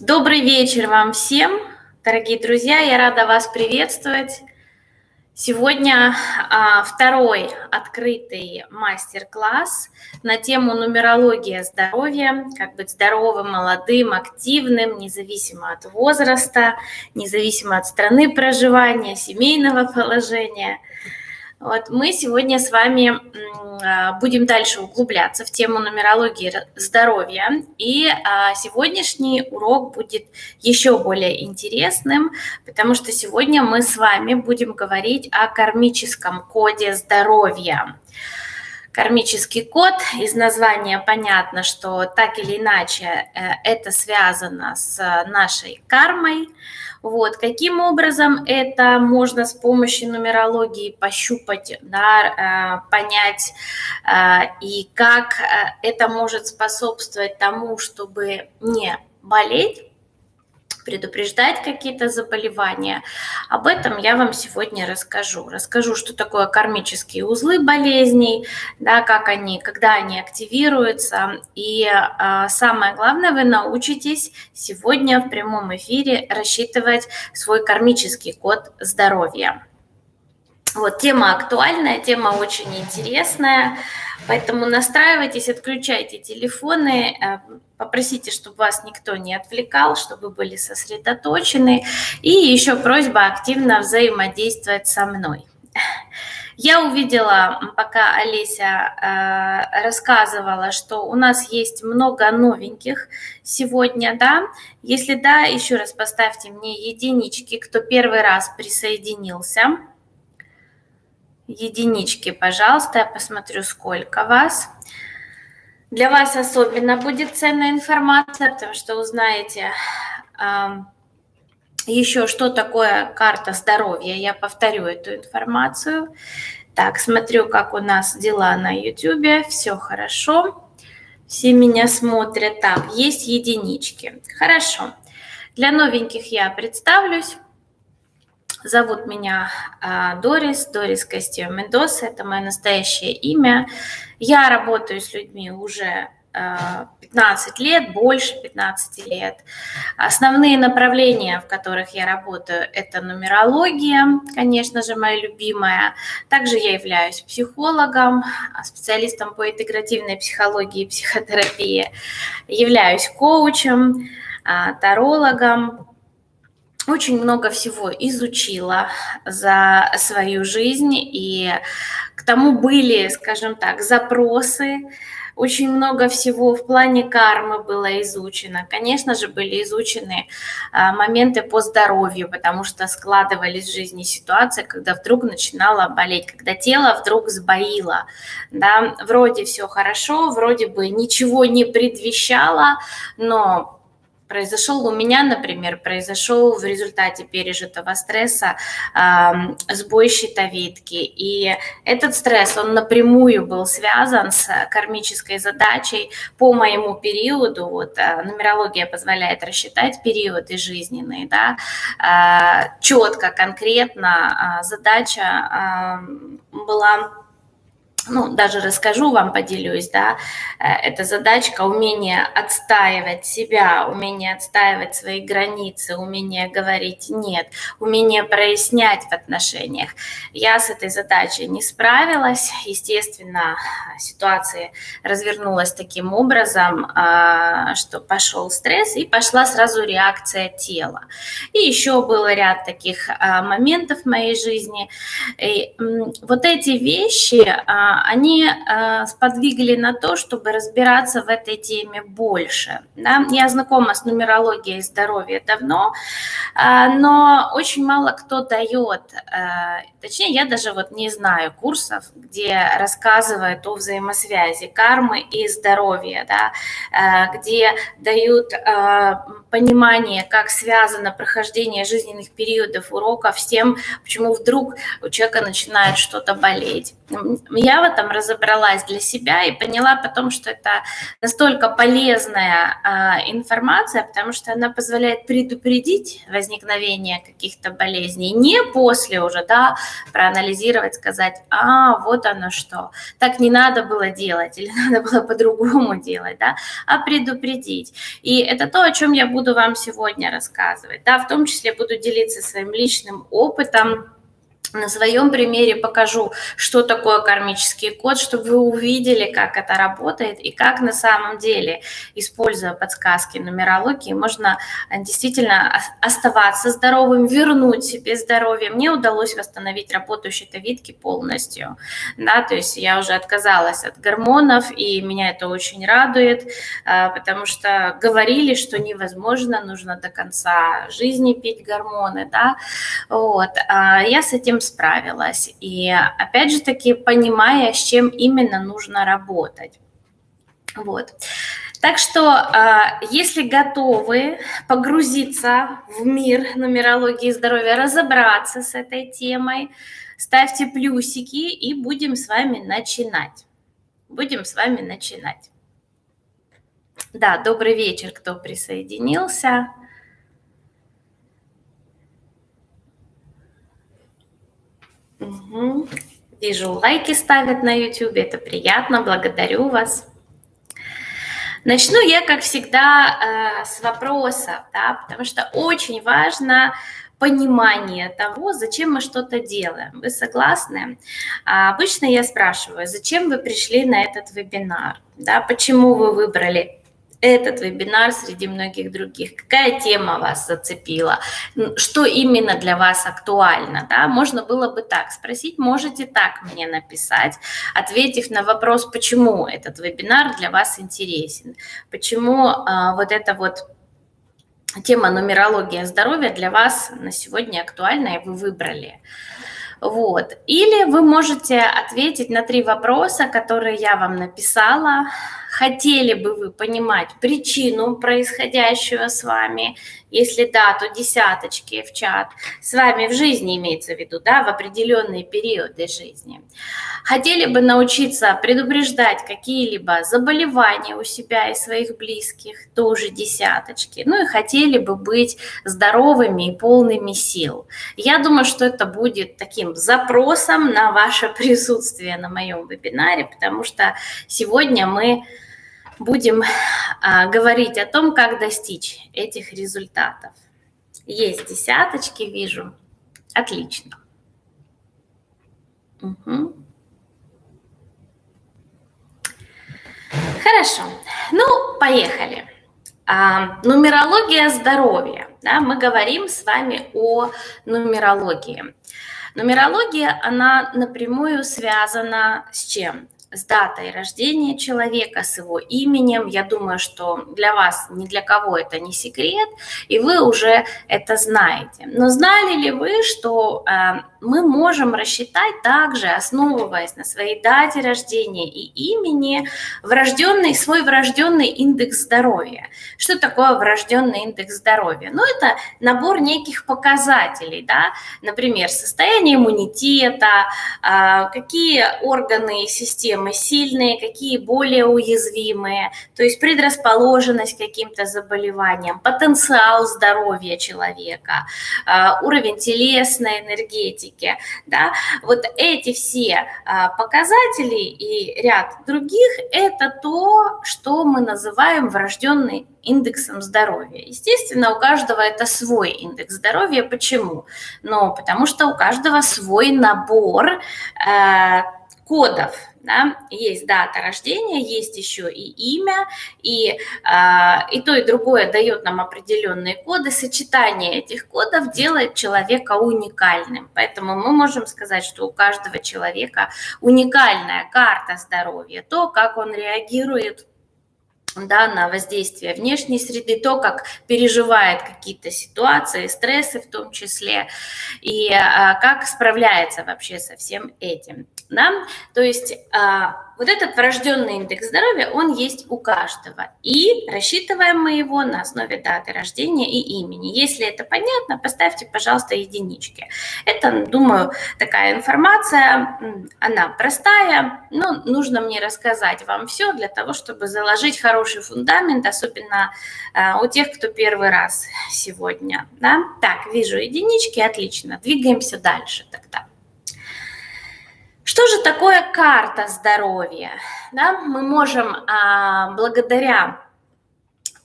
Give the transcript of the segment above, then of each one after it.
Добрый вечер вам всем, дорогие друзья. Я рада вас приветствовать. Сегодня а, второй открытый мастер-класс на тему нумерология здоровья, как быть здоровым, молодым, активным, независимо от возраста, независимо от страны проживания, семейного положения – вот мы сегодня с вами а, будем дальше углубляться в тему нумерологии здоровья. И а, сегодняшний урок будет еще более интересным, потому что сегодня мы с вами будем говорить о кармическом коде здоровья. Кармический код, из названия понятно, что так или иначе э, это связано с нашей кармой, вот. Каким образом это можно с помощью нумерологии пощупать, да, э, понять, э, и как э, это может способствовать тому, чтобы не болеть, предупреждать какие-то заболевания. Об этом я вам сегодня расскажу. Расскажу, что такое кармические узлы болезней, да, как они, когда они активируются. И а, самое главное, вы научитесь сегодня в прямом эфире рассчитывать свой кармический код здоровья. Вот, тема актуальная, тема очень интересная, поэтому настраивайтесь, отключайте телефоны, э, попросите, чтобы вас никто не отвлекал, чтобы вы были сосредоточены. И еще просьба активно взаимодействовать со мной. Я увидела, пока Олеся э, рассказывала, что у нас есть много новеньких сегодня, да. Если да, еще раз поставьте мне единички, кто первый раз присоединился единички, пожалуйста, я посмотрю, сколько вас. Для вас особенно будет ценная информация, потому что узнаете еще, что такое карта здоровья. Я повторю эту информацию. Так, смотрю, как у нас дела на YouTube. Все хорошо. Все меня смотрят. Так, есть единички. Хорошо. Для новеньких я представлюсь. Зовут меня а, Дорис, Дорис Костео Мендоса, это мое настоящее имя. Я работаю с людьми уже 15 а, лет, больше 15 лет. Основные направления, в которых я работаю, это нумерология, конечно же, моя любимая. Также я являюсь психологом, специалистом по интегративной психологии и психотерапии, являюсь коучем, а, тарологом, очень много всего изучила за свою жизнь, и к тому были, скажем так, запросы, очень много всего в плане кармы было изучено. Конечно же, были изучены а, моменты по здоровью, потому что складывались в жизни ситуации, когда вдруг начинала болеть, когда тело вдруг сбоило. Да? Вроде все хорошо, вроде бы ничего не предвещало, но произошел у меня, например, произошел в результате пережитого стресса э, сбой щитовидки. И этот стресс, он напрямую был связан с кармической задачей по моему периоду. Вот э, нумерология позволяет рассчитать периоды жизненные, да, э, четко, конкретно э, задача э, была ну, даже расскажу вам, поделюсь, да, э, это задачка умение отстаивать себя, умение отстаивать свои границы, умение говорить «нет», умение прояснять в отношениях. Я с этой задачей не справилась, естественно, ситуация развернулась таким образом, а, что пошел стресс и пошла сразу реакция тела. И еще был ряд таких а, моментов в моей жизни. И вот эти вещи, а, они э, сподвигли на то, чтобы разбираться в этой теме больше. Да? Я знакома с нумерологией здоровья давно, э, но очень мало кто дает, э, точнее, я даже вот не знаю курсов, где рассказывают о взаимосвязи кармы и здоровья, да? где дают понимание, как связано прохождение жизненных периодов уроков с тем, почему вдруг у человека начинает что-то болеть. Я этом разобралась для себя и поняла потом, что это настолько полезная а, информация, потому что она позволяет предупредить возникновение каких-то болезней, не после уже, да, проанализировать, сказать, а, вот оно что, так не надо было делать или надо было по-другому делать, да, а предупредить. И это то, о чем я буду вам сегодня рассказывать, да, в том числе буду делиться своим личным опытом, на своем примере покажу, что такое кармический код, чтобы вы увидели, как это работает и как на самом деле, используя подсказки нумерологии, можно э, действительно оставаться здоровым, вернуть себе здоровье. Мне удалось восстановить работу щитовидки полностью, да, то есть я уже отказалась от гормонов, и меня это очень радует, э, потому что говорили, что невозможно, нужно до конца жизни пить гормоны, да, вот. А я с этим справилась. И опять же таки, понимая, с чем именно нужно работать. Вот. Так что, а, если готовы погрузиться в мир нумерологии здоровья, разобраться с этой темой, ставьте плюсики и будем с вами начинать. Будем с вами начинать. Да, добрый вечер, кто присоединился. Угу. Вижу, лайки ставят на YouTube, это приятно, благодарю вас. Начну я, как всегда, э, с вопросов, да, потому что очень важно понимание того, зачем мы что-то делаем. Вы согласны? А обычно я спрашиваю, зачем вы пришли на этот вебинар? Да, почему вы выбрали этот вебинар среди многих других? Какая тема вас зацепила? Что именно для вас актуально? Да? Можно было бы так спросить, можете так мне написать, ответив на вопрос, почему этот вебинар для вас интересен, почему а, вот эта вот тема нумерология здоровья для вас на сегодня актуальна, и вы выбрали. Вот. Или вы можете ответить на три вопроса, которые я вам написала. Хотели бы вы понимать причину происходящего с вами? Если да, то десяточки в чат. С вами в жизни имеется в виду, да, в определенные периоды жизни. Хотели бы научиться предупреждать какие-либо заболевания у себя и своих близких, тоже десяточки. Ну и хотели бы быть здоровыми и полными сил. Я думаю, что это будет таким запросом на ваше присутствие на моем вебинаре, потому что сегодня мы будем а, говорить о том, как достичь этих результатов. Есть десяточки, вижу. Отлично. Угу. Хорошо. Ну, поехали. А, нумерология здоровья. Да, мы говорим с вами о нумерологии. Нумерология, она напрямую связана с чем? С датой рождения человека, с его именем. Я думаю, что для вас, ни для кого это не секрет, и вы уже это знаете. Но знали ли вы, что э, мы можем рассчитать также, основываясь на своей дате рождения и имени, врожденный, свой врожденный индекс здоровья? Что такое врожденный индекс здоровья? Ну, это набор неких показателей, да, например, состояние иммунитета, э, какие органы и системы мы сильные, какие более уязвимые, то есть предрасположенность к каким-то заболеваниям, потенциал здоровья человека, а, уровень телесной энергетики. Да? Вот эти все а, показатели и ряд других – это то, что мы называем врожденный индексом здоровья. Естественно, у каждого это свой индекс здоровья. Почему? Ну, потому что у каждого свой набор э, кодов, да, есть дата рождения, есть еще и имя, и, э, и то, и другое дает нам определенные коды. Сочетание этих кодов делает человека уникальным. Поэтому мы можем сказать, что у каждого человека уникальная карта здоровья, то, как он реагирует да, на воздействие внешней среды, то, как переживает какие-то ситуации, стрессы в том числе, и а, как справляется вообще со всем этим. Да? То есть а, вот этот врожденный индекс здоровья, он есть у каждого. И рассчитываем мы его на основе даты рождения и имени. Если это понятно, поставьте, пожалуйста, единички. Это, думаю, такая информация, она простая, но нужно мне рассказать вам все для того, чтобы заложить хороший фундамент, особенно э, у тех, кто первый раз сегодня. Да? Так, вижу единички, отлично. Двигаемся дальше тогда. Что же такое карта здоровья? Да, мы можем а, благодаря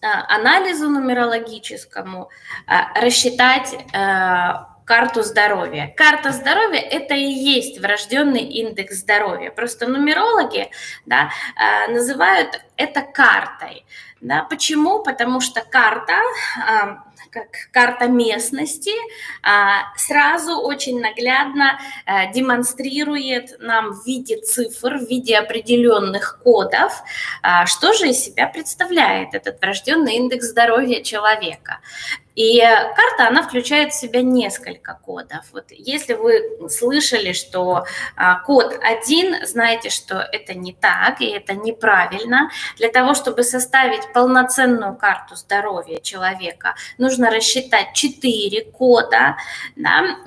а, анализу нумерологическому а, рассчитать а, карту здоровья. Карта здоровья – это и есть врожденный индекс здоровья. Просто нумерологи да, а, называют это картой. Да, почему? Потому что карта а, как карта местности, а, сразу очень наглядно э, демонстрирует нам в виде цифр, в виде определенных кодов, а, что же из себя представляет этот врожденный индекс здоровья человека. И карта, она включает в себя несколько кодов. Вот если вы слышали, что а, код один, знаете, что это не так и это неправильно. Для того, чтобы составить полноценную карту здоровья человека, нужно рассчитать 4 кода. Да?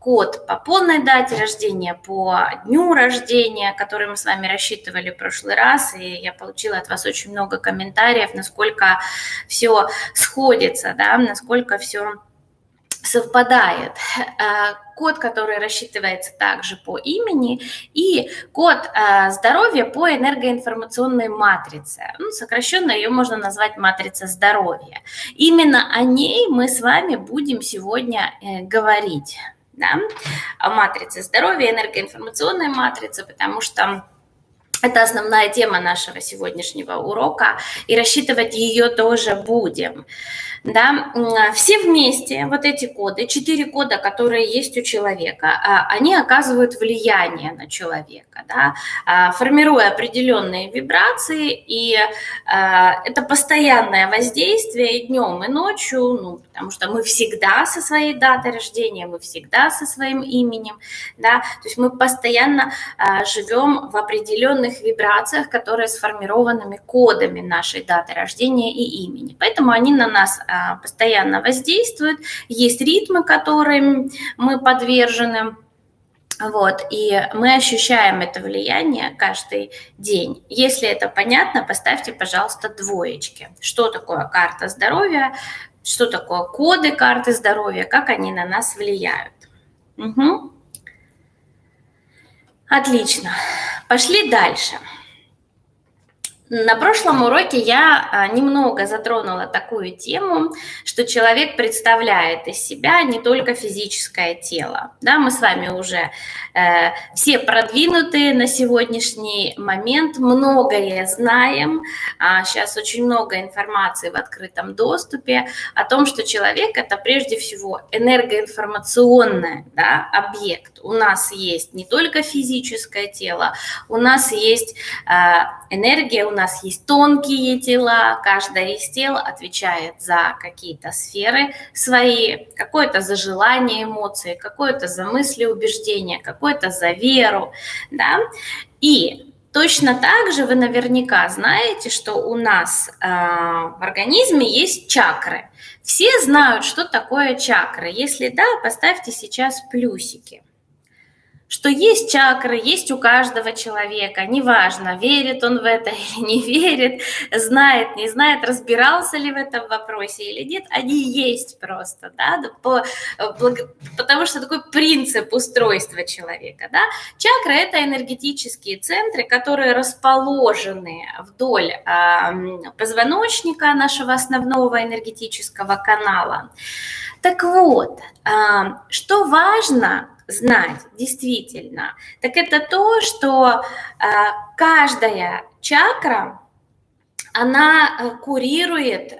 Код по полной дате рождения, по дню рождения, который мы с вами рассчитывали в прошлый раз, и я получила от вас очень много комментариев, насколько все сходится, да? насколько насколько все совпадает. Э, код, который рассчитывается также по имени, и код э, здоровья по энергоинформационной матрице. Ну, сокращенно ее можно назвать матрица здоровья. Именно о ней мы с вами будем сегодня э, говорить. Да? О матрице здоровья, энергоинформационной матрице, потому что это основная тема нашего сегодняшнего урока, и рассчитывать ее тоже будем да, все вместе, вот эти коды, четыре кода, которые есть у человека, а, они оказывают влияние на человека, да, а, формируя определенные вибрации, и а, это постоянное воздействие и днем, и ночью, ну, потому что мы всегда со своей датой рождения, мы всегда со своим именем, да, то есть мы постоянно живем в определенных вибрациях, которые сформированными кодами нашей даты рождения и имени, поэтому они на нас а, постоянно воздействуют, есть ритмы, которым мы подвержены, вот, и мы ощущаем это влияние каждый день. Если это понятно, поставьте, пожалуйста, двоечки. Что такое карта здоровья, что такое коды карты здоровья, как они на нас влияют. Угу. Отлично. Пошли дальше. На прошлом уроке я а, немного затронула такую тему, что человек представляет из себя не только физическое тело. Да, мы с вами уже э, все продвинутые на сегодняшний момент, многое знаем. А сейчас очень много информации в открытом доступе о том, что человек это прежде всего энергоинформационный да, объект. У нас есть не только физическое тело, у нас есть э, энергия, у нас есть тонкие тела, каждое из тел отвечает за какие-то сферы свои, какое-то за желание, эмоции, какое-то за мысли, убеждения, какое-то за веру, да, и Точно так же вы наверняка знаете, что у нас э, в организме есть чакры. Все знают, что такое чакры. Если да, поставьте сейчас плюсики что есть чакры, есть у каждого человека, неважно, верит он в это или не верит, знает, не знает, разбирался ли в этом вопросе или нет, они есть просто, да, по, потому что такой принцип устройства человека, да. Чакры – это энергетические центры, которые расположены вдоль э, позвоночника нашего основного энергетического канала. Так вот, э, что важно – знать, действительно, так это то, что э, каждая чакра она э, курирует э,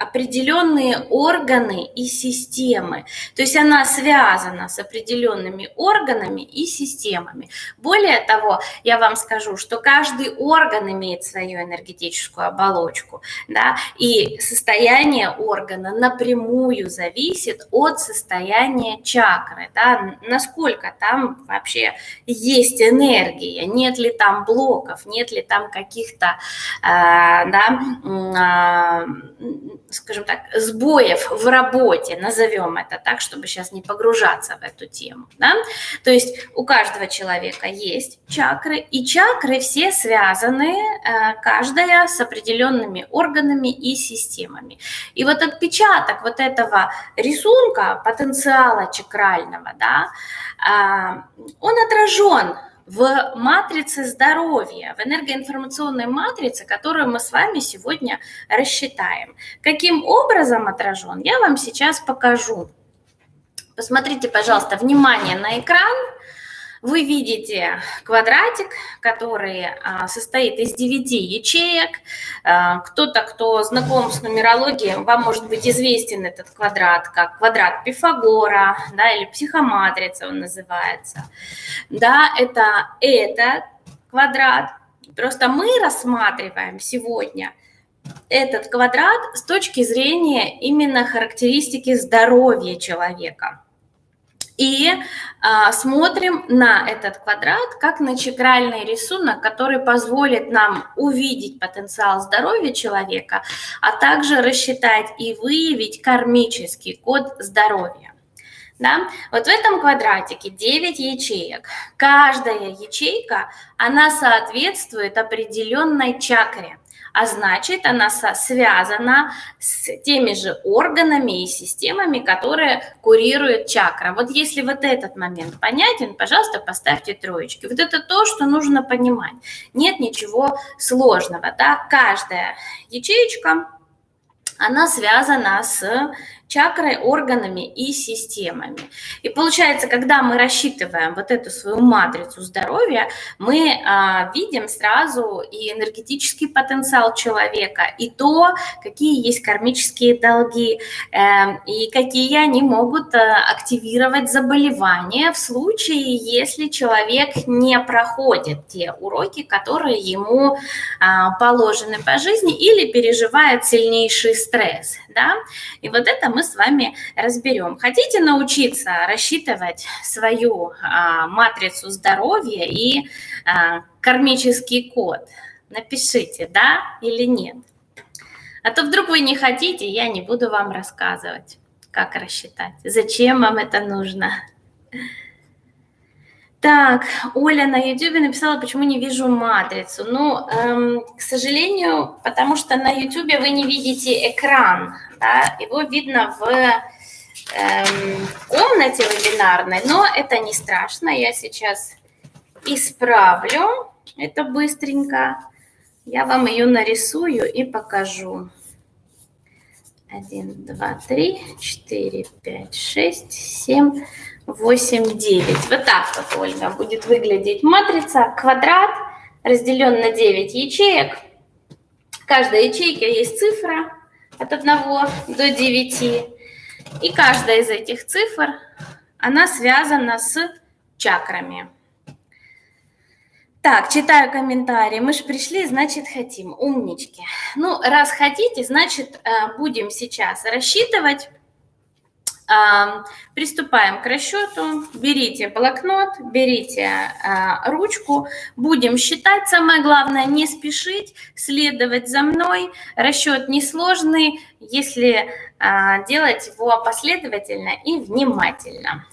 определенные органы и системы. То есть она связана с определенными органами и системами. Более того, я вам скажу, что каждый орган имеет свою энергетическую оболочку, да, и состояние органа напрямую зависит от состояния чакры, да, насколько там вообще есть энергия, нет ли там блоков, нет ли там каких-то э, да, а, скажем так, сбоев в работе, назовем это так, чтобы сейчас не погружаться в эту тему. Да? То есть у каждого человека есть чакры, и чакры все связаны, э, каждая с определенными органами и системами. И вот отпечаток вот этого рисунка потенциала чакрального, да, а, он отражен в матрице здоровья, в энергоинформационной матрице, которую мы с вами сегодня рассчитаем. Каким образом отражен, я вам сейчас покажу. Посмотрите, пожалуйста, внимание на экран – вы видите квадратик, который а, состоит из 9 ячеек. А, кто-то, кто знаком с нумерологией, вам может быть известен этот квадрат как квадрат Пифагора, да, или психоматрица он называется. Да, это этот квадрат. Просто мы рассматриваем сегодня этот квадрат с точки зрения именно характеристики здоровья человека – и а, смотрим на этот квадрат как на чакральный рисунок, который позволит нам увидеть потенциал здоровья человека, а также рассчитать и выявить кармический код здоровья. Да? Вот в этом квадратике 9 ячеек. Каждая ячейка, она соответствует определенной чакре а значит, она связана с теми же органами и системами, которые курируют чакра. Вот если вот этот момент понятен, пожалуйста, поставьте троечки. Вот это то, что нужно понимать. Нет ничего сложного. Да? Каждая ячеечка, она связана с чакрой, органами и системами. И получается, когда мы рассчитываем вот эту свою матрицу здоровья, мы а, видим сразу и энергетический потенциал человека, и то, какие есть кармические долги, э, и какие они могут э, активировать заболевания в случае, если человек не проходит те уроки, которые ему э, положены по жизни или переживает сильнейший стресс. Да? И вот это мы мы с вами разберем. Хотите научиться рассчитывать свою а, матрицу здоровья и а, кармический код? Напишите, да или нет. А то вдруг вы не хотите, я не буду вам рассказывать, как рассчитать. Зачем вам это нужно? Так, Оля на YouTube написала, почему не вижу матрицу. Ну, эм, к сожалению, потому что на YouTube вы не видите экран да, его видно в эм, комнате вебинарной, но это не страшно, я сейчас исправлю это быстренько. Я вам ее нарисую и покажу. 1, 2, 3, 4, 5, 6, 7, 8, 9. Вот так вот, Ольга, будет выглядеть матрица. Квадрат разделен на 9 ячеек. В каждой ячейке есть цифра от 1 до 9. И каждая из этих цифр, она связана с чакрами. Так, читаю комментарии. Мы же пришли, значит, хотим. Умнички. Ну, раз хотите, значит, э, будем сейчас рассчитывать Приступаем к расчету. Берите блокнот, берите а, ручку. Будем считать. Самое главное не спешить, следовать за мной. Расчет несложный, если а, делать его последовательно и внимательно.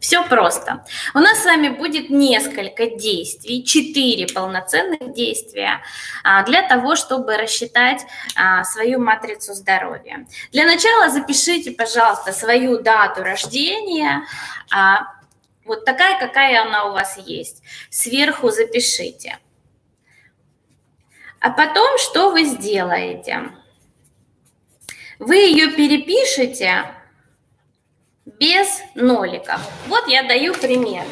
Все просто. У нас с вами будет несколько действий, четыре полноценных действия а, для того, чтобы рассчитать а, свою матрицу здоровья. Для начала запишите, пожалуйста, свою дату рождения, а, вот такая, какая она у вас есть. Сверху запишите. А потом что вы сделаете? Вы ее перепишете без ноликов. Вот я даю пример.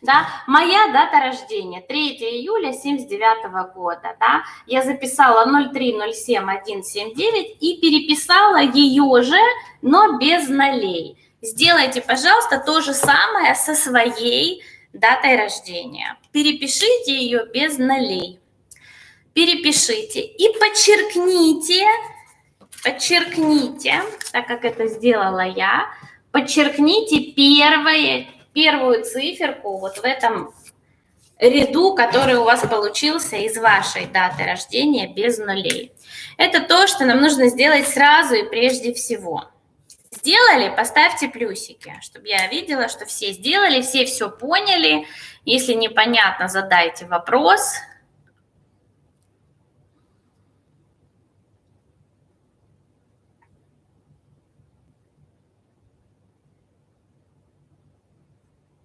да, моя дата рождения 3 июля 79 года, да, я записала 0307179 и переписала ее же, но без нолей. Сделайте, пожалуйста, то же самое со своей датой рождения. Перепишите ее без нолей. Перепишите и подчеркните, подчеркните, так как это сделала я, подчеркните первое, первую циферку вот в этом ряду, который у вас получился из вашей даты рождения без нулей. Это то, что нам нужно сделать сразу и прежде всего. Сделали, поставьте плюсики, чтобы я видела, что все сделали, все все поняли. Если непонятно, задайте вопрос.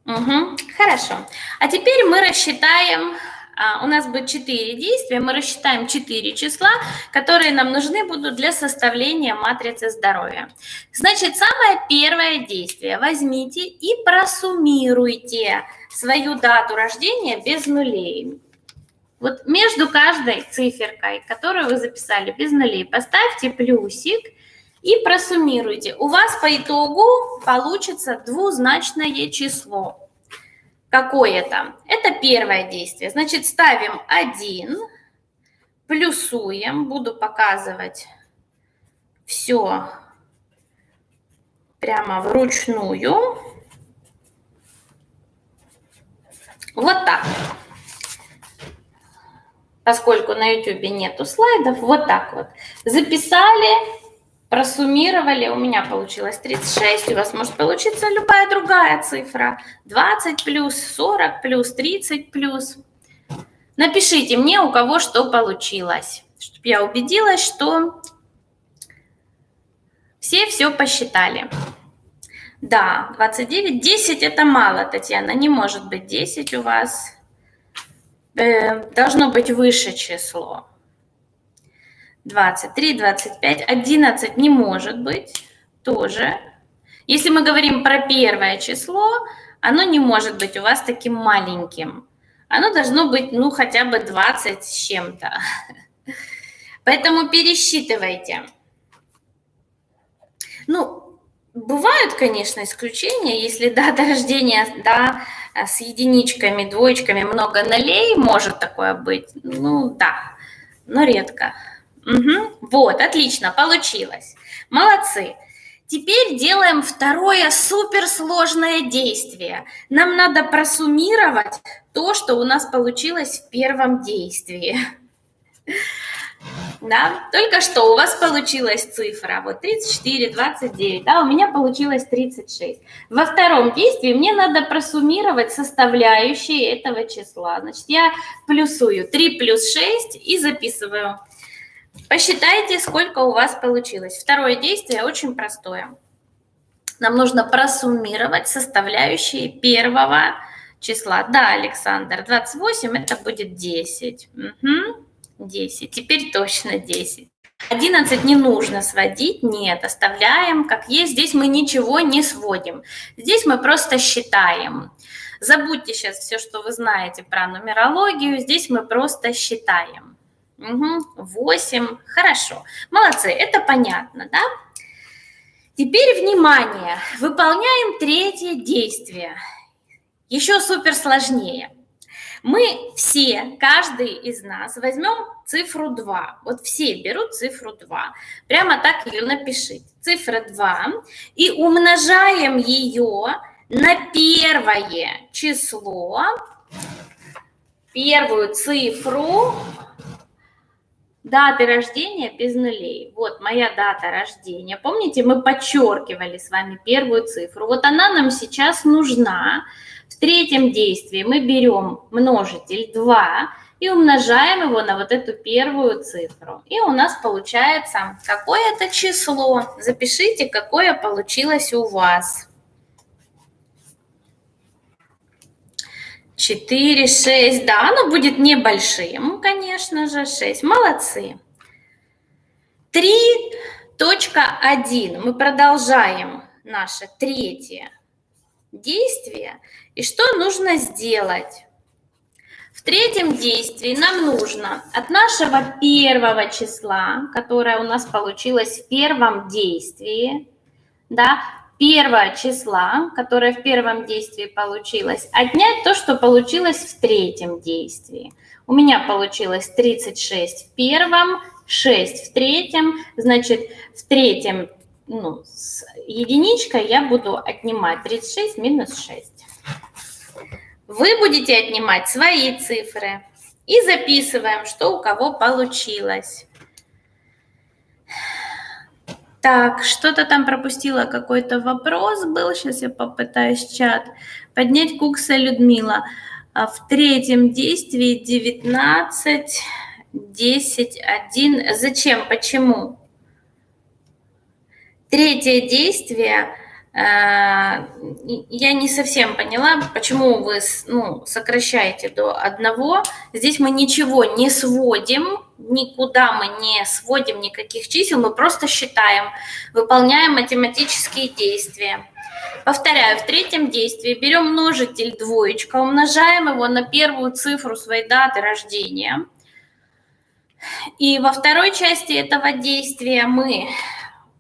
Угу, хорошо. А теперь мы рассчитаем а, у нас будет 4 действия, мы рассчитаем 4 числа, которые нам нужны будут для составления матрицы здоровья. Значит, самое первое действие. Возьмите и просуммируйте свою дату рождения без нулей. Вот между каждой циферкой, которую вы записали без нулей, поставьте плюсик и просуммируйте. У вас по итогу получится двузначное число. Какое это? Это первое действие. Значит, ставим 1, плюсуем, буду показывать все прямо вручную. Вот так. Поскольку на YouTube нету слайдов, вот так вот. Записали просуммировали, у меня получилось 36, у вас может получиться любая другая цифра. 20 плюс, 40 плюс, 30 плюс. Напишите мне, у кого что получилось, чтобы я убедилась, что все все посчитали. Да, 29, 10 это мало, Татьяна, не может быть 10 у вас. Э, должно быть выше число. 23, 25, 11 не может быть тоже. Если мы говорим про первое число, оно не может быть у вас таким маленьким. Оно должно быть, ну, хотя бы 20 с чем-то. Поэтому пересчитывайте. Ну, бывают, конечно, исключения. Если дата рождения, да, с единичками, двоечками, много нолей, может такое быть. Ну, да, но редко. Угу. Вот, отлично, получилось. Молодцы. Теперь делаем второе суперсложное действие. Нам надо просуммировать то, что у нас получилось в первом действии. Да, только что у вас получилась цифра, вот 34, 29, да, у меня получилось 36. Во втором действии мне надо просуммировать составляющие этого числа. Значит, я плюсую 3 плюс 6 и записываю Посчитайте, сколько у вас получилось. Второе действие очень простое. Нам нужно просуммировать составляющие первого числа. Да, Александр, 28 это будет 10. Угу, 10. Теперь точно 10. 11 не нужно сводить, нет, оставляем как есть. Здесь мы ничего не сводим. Здесь мы просто считаем. Забудьте сейчас все, что вы знаете про нумерологию. Здесь мы просто считаем. Угу, 8. Хорошо. Молодцы, это понятно, да? Теперь внимание. Выполняем третье действие. Еще супер сложнее. Мы все, каждый из нас, возьмем цифру 2. Вот все берут цифру 2. Прямо так ее напишите. Цифра 2. И умножаем ее на первое число, первую цифру Даты рождения без нулей. Вот моя дата рождения. Помните, мы подчеркивали с вами первую цифру. Вот она нам сейчас нужна. В третьем действии мы берем множитель 2 и умножаем его на вот эту первую цифру. И у нас получается какое-то число. Запишите, какое получилось у вас. 4, 6, да, оно будет небольшим, конечно же, 6. Молодцы. 3.1. Мы продолжаем наше третье действие и что нужно сделать. В третьем действии нам нужно от нашего первого числа, которое у нас получилось в первом действии, да, первого числа, которое в первом действии получилось, отнять то, что получилось в третьем действии. У меня получилось 36 в первом, 6 в третьем, значит, в третьем ну, с единичкой я буду отнимать 36 минус 6. Вы будете отнимать свои цифры и записываем, что у кого получилось. Так, что-то там пропустила, какой-то вопрос был. Сейчас я попытаюсь чат поднять. Кукса Людмила. А в третьем действии 19, 10, 1. Зачем? Почему? Третье действие, э, я не совсем поняла, почему вы ну, сокращаете до одного. Здесь мы ничего не сводим, никуда мы не сводим никаких чисел, мы просто считаем, выполняем математические действия. Повторяю, в третьем действии берем множитель двоечка, умножаем его на первую цифру своей даты рождения. И во второй части этого действия мы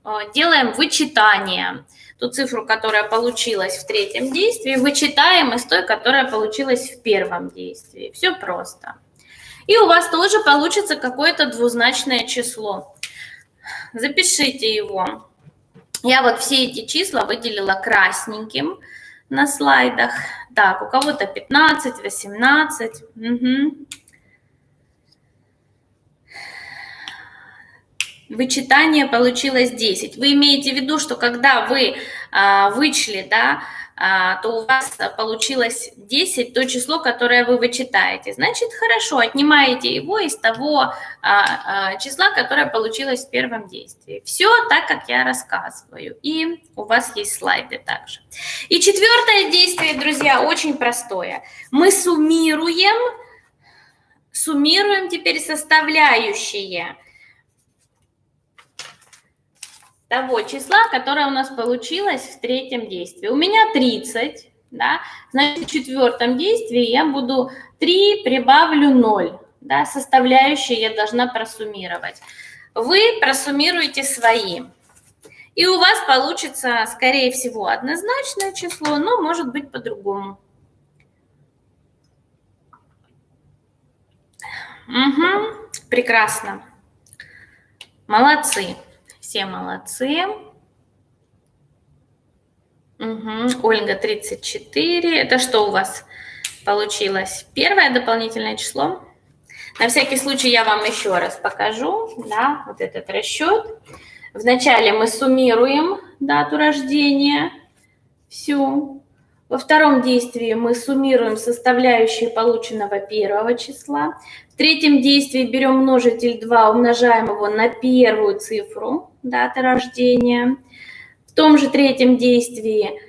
Э, делаем вычитание. Ту цифру, которая получилась в третьем действии, вычитаем из той, которая получилась в первом действии. Все просто. И у вас тоже получится какое-то двузначное число. Запишите его. Я вот все эти числа выделила красненьким на слайдах. Так, у кого-то 15, 18. Угу. вычитание получилось 10. Вы имеете в виду, что когда вы а, вычли, да, то у вас получилось 10, то число, которое вы вычитаете. Значит, хорошо, отнимаете его из того а, а, числа, которое получилось в первом действии. Все так, как я рассказываю. И у вас есть слайды также. И четвертое действие, друзья, очень простое. Мы суммируем, суммируем теперь составляющие того числа, которое у нас получилось в третьем действии. У меня 30, да, значит, в четвертом действии я буду 3 прибавлю 0, да, составляющие я должна просуммировать. Вы просуммируете свои. И у вас получится, скорее всего, однозначное число, но может быть по-другому. Угу, прекрасно. Молодцы. Все молодцы. Угу. Ольга 34. Это что у вас получилось? Первое дополнительное число. На всякий случай я вам еще раз покажу, да, вот этот расчет. Вначале мы суммируем дату рождения, всю. Во втором действии мы суммируем составляющие полученного первого числа. В третьем действии берем множитель 2, умножаем его на первую цифру даты рождения. В том же третьем действии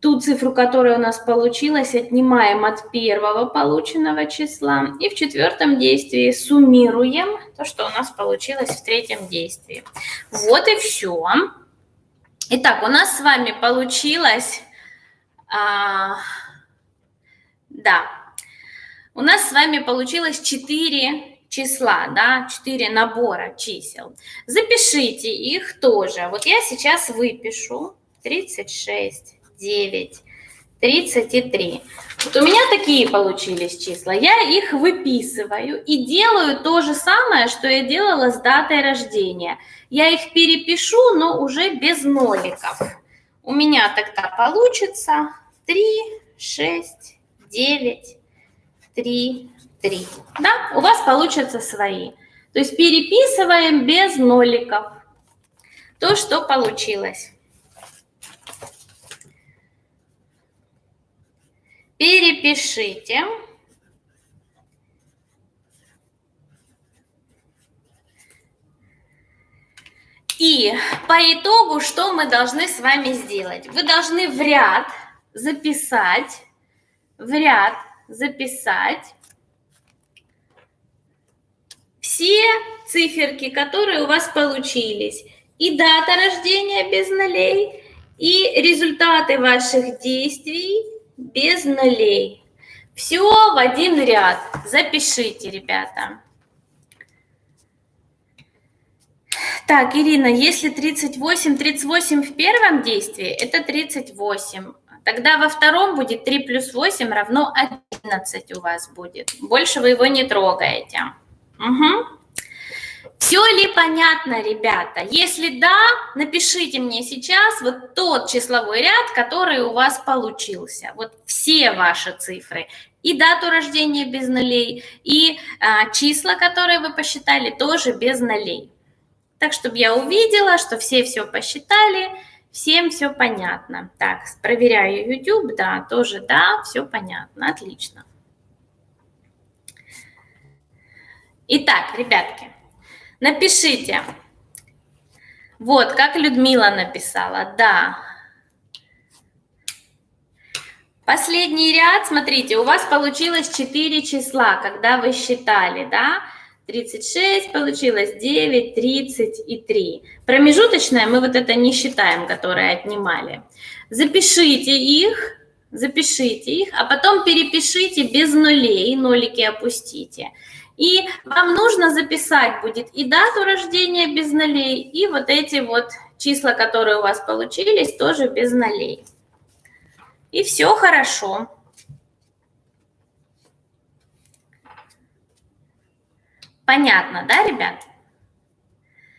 ту цифру, которая у нас получилась, отнимаем от первого полученного числа. И в четвертом действии суммируем то, что у нас получилось в третьем действии. Вот и все. Итак, у нас с вами получилось... А, да, у нас с вами получилось 4 числа, да, 4 набора чисел. Запишите их тоже. Вот я сейчас выпишу 36, 9, 33. Вот у меня такие получились числа. Я их выписываю и делаю то же самое, что я делала с датой рождения. Я их перепишу, но уже без ноликов. У меня тогда получится 3, 6, 9, 3, 3. Да, у вас получатся свои. То есть переписываем без ноликов то, что получилось. Перепишите. И по итогу, что мы должны с вами сделать? Вы должны в ряд записать, в ряд записать все циферки, которые у вас получились. И дата рождения без нолей, И результаты ваших действий без нулей. Все в один ряд. Запишите, ребята. Так, Ирина, если 38, 38 в первом действии, это 38. Тогда во втором будет 3 плюс 8 равно 11 у вас будет. Больше вы его не трогаете. Угу. Все ли понятно, ребята? Если да, напишите мне сейчас вот тот числовой ряд, который у вас получился. Вот все ваши цифры. И дату рождения без нулей, и а, числа, которые вы посчитали, тоже без нулей. Так, чтобы я увидела, что все все посчитали, всем все понятно. Так, проверяю YouTube, да, тоже да, все понятно, отлично. Итак, ребятки, напишите. Вот, как Людмила написала, да. Последний ряд, смотрите, у вас получилось 4 числа, когда вы считали, да? 36 получилось, 9, 30 и 3. Промежуточное мы вот это не считаем, которое отнимали. Запишите их, запишите их, а потом перепишите без нулей, нолики опустите. И вам нужно записать будет и дату рождения без нулей, и вот эти вот числа, которые у вас получились, тоже без нулей. И все хорошо. Понятно, да, ребят?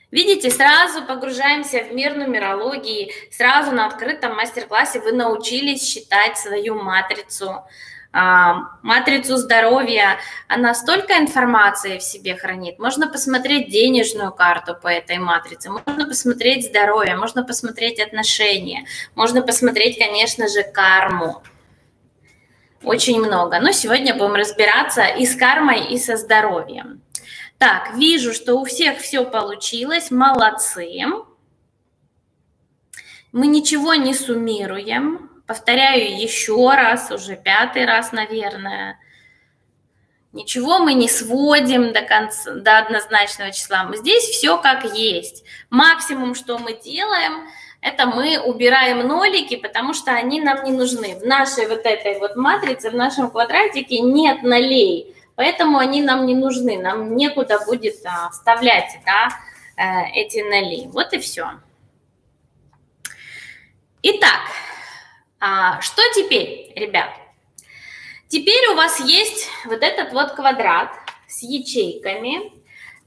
Видите, сразу погружаемся в мир нумерологии, сразу на открытом мастер-классе вы научились считать свою матрицу, матрицу здоровья, она столько информации в себе хранит. Можно посмотреть денежную карту по этой матрице, можно посмотреть здоровье, можно посмотреть отношения, можно посмотреть, конечно же, карму. Очень много. Но сегодня будем разбираться и с кармой, и со здоровьем. Так, вижу, что у всех все получилось, молодцы. Мы ничего не суммируем. Повторяю еще раз, уже пятый раз, наверное. Ничего мы не сводим до, конца, до однозначного числа. Здесь все как есть. Максимум, что мы делаем, это мы убираем нолики, потому что они нам не нужны. В нашей вот этой вот матрице, в нашем квадратике нет нолей поэтому они нам не нужны, нам некуда будет а, вставлять да, э, эти ноли. Вот и все. Итак, а, что теперь, ребят? Теперь у вас есть вот этот вот квадрат с ячейками,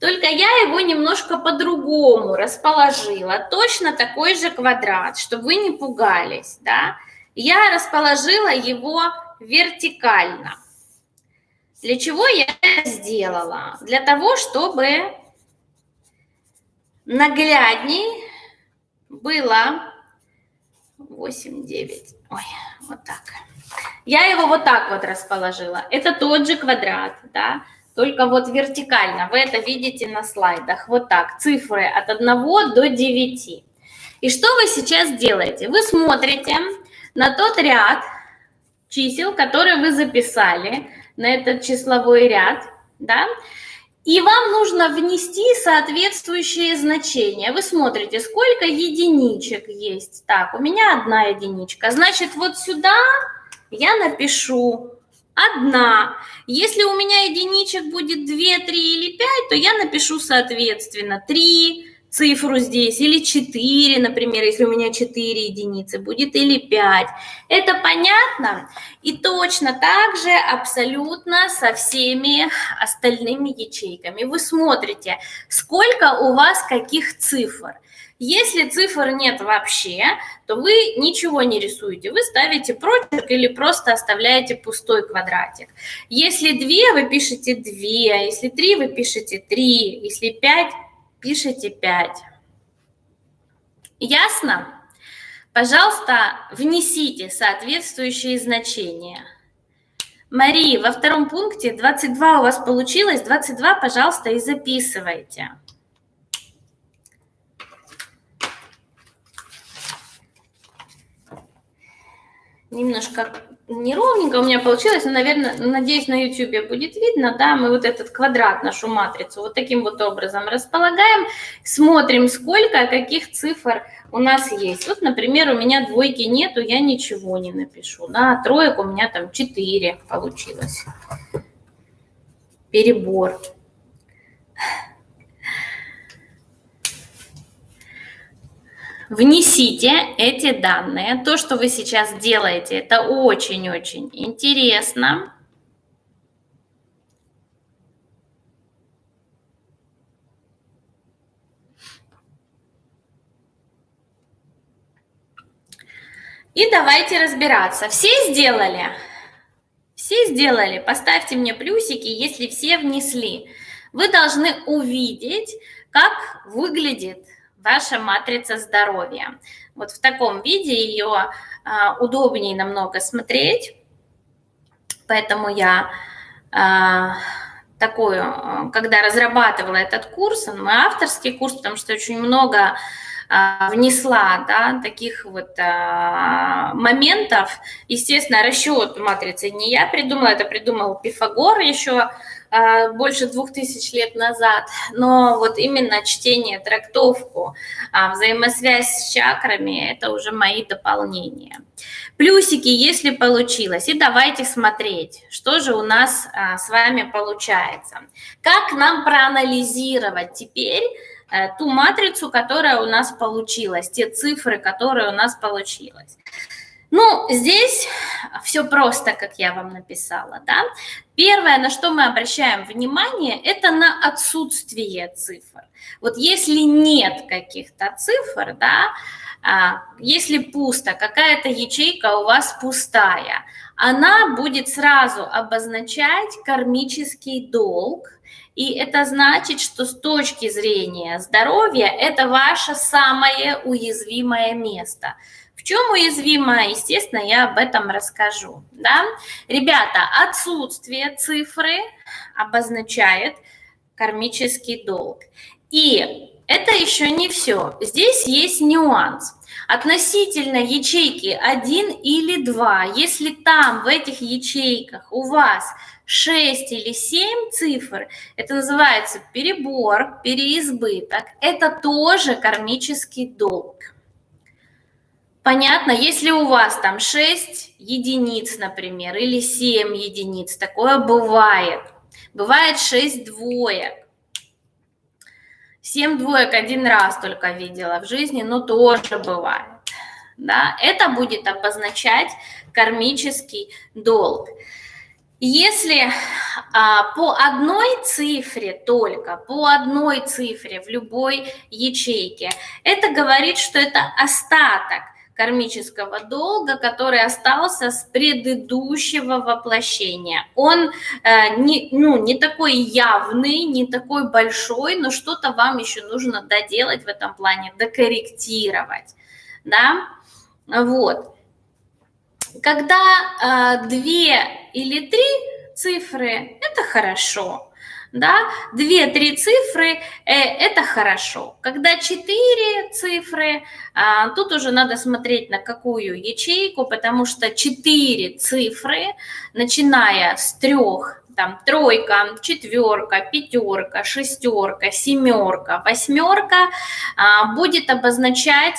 только я его немножко по-другому расположила. Точно такой же квадрат, чтобы вы не пугались, да? Я расположила его вертикально. Для чего я это сделала? Для того, чтобы наглядней было 8, 9, ой, вот так. Я его вот так вот расположила. Это тот же квадрат, да, только вот вертикально. Вы это видите на слайдах. Вот так, цифры от 1 до 9. И что вы сейчас делаете? Вы смотрите на тот ряд чисел, которые вы записали, на этот числовой ряд, да, и вам нужно внести соответствующее значение. Вы смотрите, сколько единичек есть. Так, у меня одна единичка. Значит, вот сюда я напишу одна. Если у меня единичек будет 2, 3 или 5, то я напишу, соответственно, 3, цифру здесь, или 4, например, если у меня 4 единицы, будет или 5. Это понятно? И точно так же абсолютно со всеми остальными ячейками. Вы смотрите, сколько у вас каких цифр. Если цифр нет вообще, то вы ничего не рисуете. Вы ставите прочерк или просто оставляете пустой квадратик. Если 2, вы пишете 2. Если 3, вы пишете 3. Если 5, пишите 5. Ясно? Пожалуйста, внесите соответствующие значения. Мария, во втором пункте 22 у вас получилось, 22, пожалуйста, и записывайте. Немножко неровненько у меня получилось, но, наверное, надеюсь, на YouTube будет видно, да, мы вот этот квадрат, нашу матрицу, вот таким вот образом располагаем, смотрим, сколько, каких цифр у нас есть. Вот, например, у меня двойки нету, я ничего не напишу. Да? Троек у меня там 4 получилось. Перебор. Внесите эти данные. То, что вы сейчас делаете, это очень-очень интересно. И давайте разбираться. Все сделали? Все сделали? Поставьте мне плюсики, если все внесли. Вы должны увидеть, как выглядит ваша матрица здоровья. Вот в таком виде ее а, удобнее намного смотреть. Поэтому я а, такую, когда разрабатывала этот курс, он мой авторский курс, потому что очень много а, внесла да, таких вот а, моментов. Естественно, расчет матрицы не я придумала, это придумал Пифагор еще больше двух тысяч лет назад. Но вот именно чтение, трактовку, взаимосвязь с чакрами – это уже мои дополнения. Плюсики, если получилось. И давайте смотреть, что же у нас с вами получается. Как нам проанализировать теперь Э, ту матрицу, которая у нас получилась, те цифры, которые у нас получилось. Ну, здесь все просто, как я вам написала, да. Первое, на что мы обращаем внимание, это на отсутствие цифр. Вот если нет каких-то цифр, да, а, если пусто, какая-то ячейка у вас пустая, она будет сразу обозначать кармический долг, и это значит, что с точки зрения здоровья это ваше самое уязвимое место. В чем уязвимое, естественно, я об этом расскажу. Да? Ребята, отсутствие цифры обозначает кармический долг. И это еще не все. Здесь есть нюанс. Относительно ячейки 1 или 2, если там в этих ячейках у вас 6 или 7 цифр, это называется перебор, переизбыток, это тоже кармический долг. Понятно, если у вас там 6 единиц, например, или 7 единиц, такое бывает. Бывает 6 двоек. 7 двоек один раз только видела в жизни, но тоже бывает. Да? Это будет обозначать кармический долг. Если а, по одной цифре только, по одной цифре в любой ячейке, это говорит, что это остаток кармического долга, который остался с предыдущего воплощения. Он э, не, ну, не такой явный, не такой большой, но что-то вам еще нужно доделать в этом плане, докорректировать. Да? Вот. Когда э, две или три цифры, это хорошо да, 2-3 цифры э, это хорошо. Когда 4 цифры, а, тут уже надо смотреть на какую ячейку, потому что 4 цифры, начиная с трех там тройка, четверка, пятерка, шестерка, семерка, восьмерка а, будет обозначать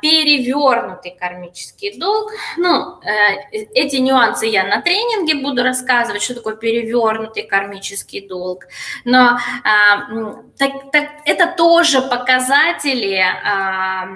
перевернутый кармический долг. Ну, э, эти нюансы я на тренинге буду рассказывать, что такое перевернутый кармический долг. Но а, так, так, это тоже показатели а,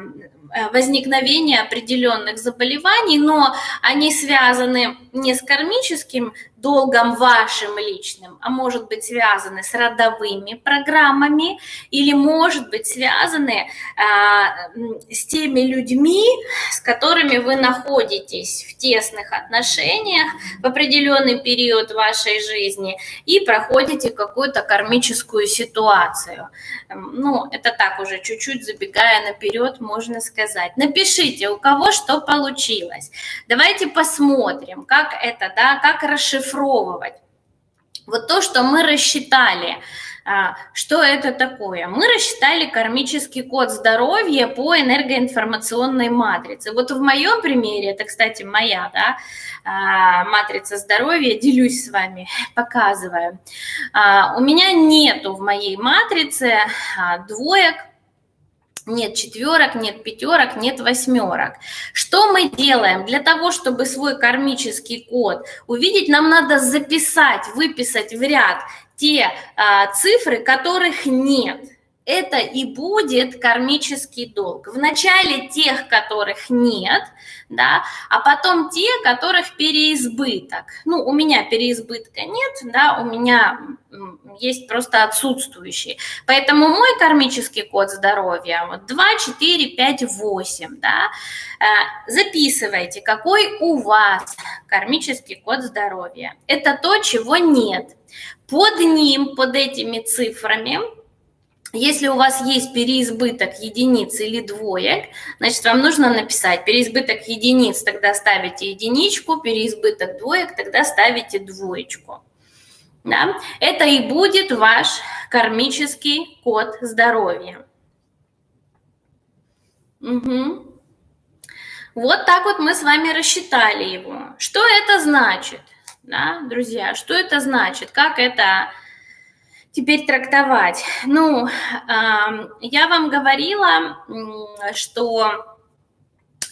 возникновения определенных заболеваний, но они связаны не с кармическим долгом вашим личным, а может быть связаны с родовыми программами или может быть связаны а, с теми людьми, с которыми вы находитесь в тесных отношениях в определенный период вашей жизни и проходите какую-то кармическую ситуацию. Ну, это так уже чуть-чуть забегая наперед, можно сказать. Напишите, у кого что получилось. Давайте посмотрим, как это, да, как расшифровать расшифровывать. Вот то, что мы рассчитали, а, что это такое? Мы рассчитали кармический код здоровья по энергоинформационной матрице. Вот в моем примере, это, кстати, моя да, а, матрица здоровья, делюсь с вами, показываю. А, у меня нету в моей матрице двоек, нет четверок, нет пятерок, нет восьмерок. Что мы делаем? Для того, чтобы свой кармический код увидеть, нам надо записать, выписать в ряд те а, цифры, которых нет это и будет кармический долг. Вначале тех, которых нет, да, а потом те, которых переизбыток. Ну, у меня переизбытка нет, да, у меня есть просто отсутствующие. Поэтому мой кармический код здоровья вот 2, 4, 5, 8, да. Э, записывайте, какой у вас кармический код здоровья. Это то, чего нет. Под ним, под этими цифрами если у вас есть переизбыток единиц или двоек, значит, вам нужно написать переизбыток единиц, тогда ставите единичку, переизбыток двоек, тогда ставите двоечку. Да? Это и будет ваш кармический код здоровья. Угу. Вот так вот мы с вами рассчитали его. Что это значит, да, друзья? Что это значит? Как это теперь трактовать? Ну, я вам говорила, что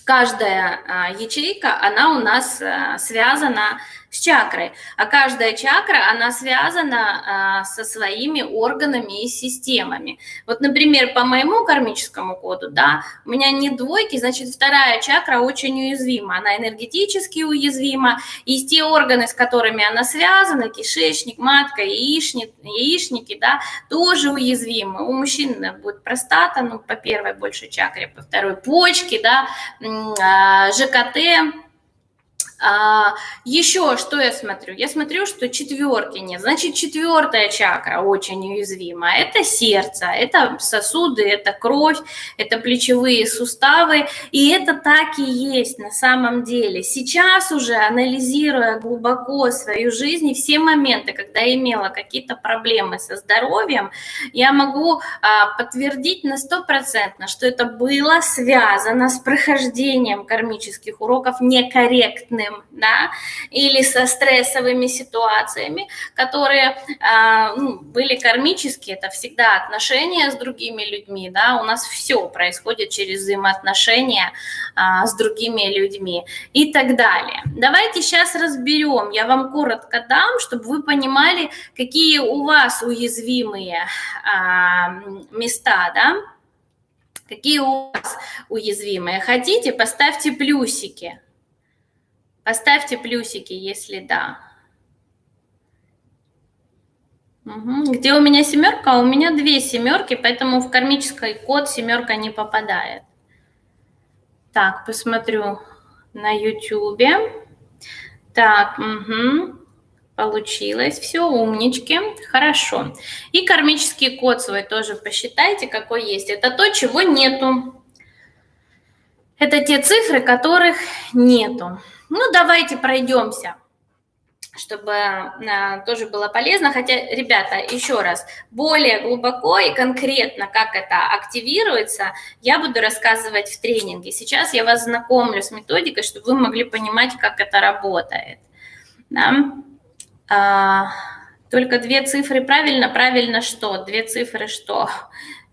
каждая а, ячейка, она у нас а, связана с чакрой. А каждая чакра, она связана а, со своими органами и системами. Вот, например, по моему кармическому коду, да, у меня не двойки, значит, вторая чакра очень уязвима. Она энергетически уязвима. И те органы, с которыми она связана, кишечник, матка, яичник, яичники, да, тоже уязвимы. У мужчин будет простата, ну, по первой большей чакре, по второй почки, да, а, ЖКТ, а, еще что я смотрю? Я смотрю, что четверки нет. Значит, четвертая чакра очень уязвима. Это сердце, это сосуды, это кровь, это плечевые суставы. И это так и есть на самом деле. Сейчас уже, анализируя глубоко свою жизнь и все моменты, когда я имела какие-то проблемы со здоровьем, я могу а, подтвердить на стопроцентно, что это было связано с прохождением кармических уроков некорректным давлением, да, или со стрессовыми ситуациями, которые э, ну, были кармические, это всегда отношения с другими людьми, да, у нас все происходит через взаимоотношения э, с другими людьми и так далее. Давайте сейчас разберем, я вам коротко дам, чтобы вы понимали, какие у вас уязвимые э, места, да, Какие у вас уязвимые? Хотите, поставьте плюсики. Поставьте плюсики, если да. Угу. Где у меня семерка? У меня две семерки, поэтому в кармический код семерка не попадает. Так, посмотрю на YouTube. Так, угу. получилось. Все, умнички. Хорошо. И кармический код свой тоже посчитайте, какой есть. Это то, чего нету. Это те цифры, которых нету. Ну, давайте пройдемся чтобы а, тоже было полезно. Хотя, ребята, еще раз, более глубоко и конкретно, как это активируется, я буду рассказывать в тренинге. Сейчас я вас знакомлю с методикой, чтобы вы могли понимать, как это работает. Да? А, только две цифры правильно, правильно что? Две цифры что?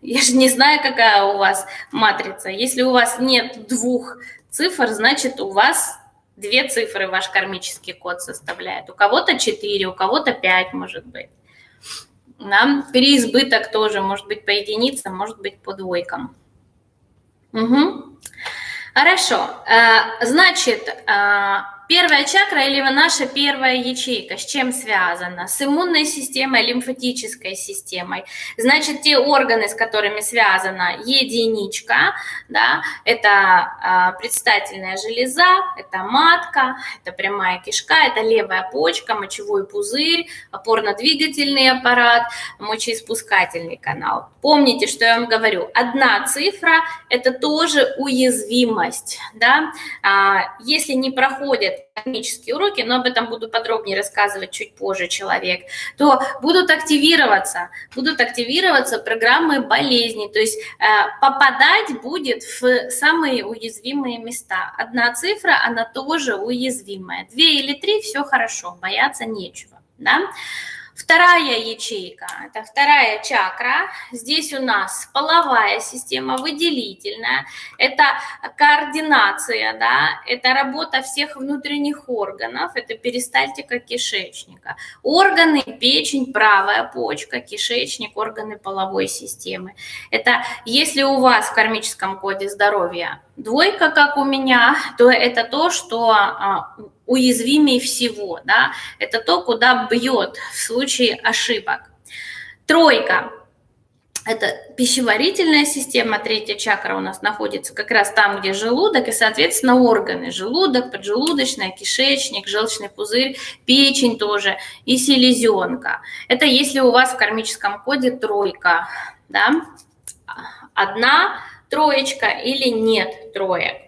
Я же не знаю, какая у вас матрица. Если у вас нет двух цифр, значит, у вас Две цифры ваш кармический код составляет. У кого-то 4, у кого-то 5, может быть. Да? Переизбыток тоже может быть по единицам, может быть по двойкам. Угу. Хорошо. Э, значит, э, Первая чакра или наша первая ячейка с чем связана? С иммунной системой, лимфатической системой. Значит, те органы, с которыми связана единичка, да, это а, предстательная железа, это матка, это прямая кишка, это левая почка, мочевой пузырь, опорно-двигательный аппарат, мочеиспускательный канал. Помните, что я вам говорю, одна цифра – это тоже уязвимость. Да? А, если не проходят экономические уроки, но об этом буду подробнее рассказывать чуть позже человек, то будут активироваться, будут активироваться программы болезней, то есть э, попадать будет в самые уязвимые места. Одна цифра, она тоже уязвимая. Две или три, все хорошо, бояться нечего. Да? Вторая ячейка, это вторая чакра. Здесь у нас половая система, выделительная. Это координация, да, это работа всех внутренних органов, это перистальтика кишечника. Органы, печень, правая почка, кишечник, органы половой системы. Это если у вас в кармическом коде здоровья двойка, как у меня, то это то, что а, уязвимее всего, да, это то, куда бьет в случае ошибок. Тройка – это пищеварительная система, третья чакра у нас находится как раз там, где желудок, и, соответственно, органы – желудок, поджелудочная, кишечник, желчный пузырь, печень тоже и селезенка. Это если у вас в кармическом коде тройка, да, одна троечка или нет троек.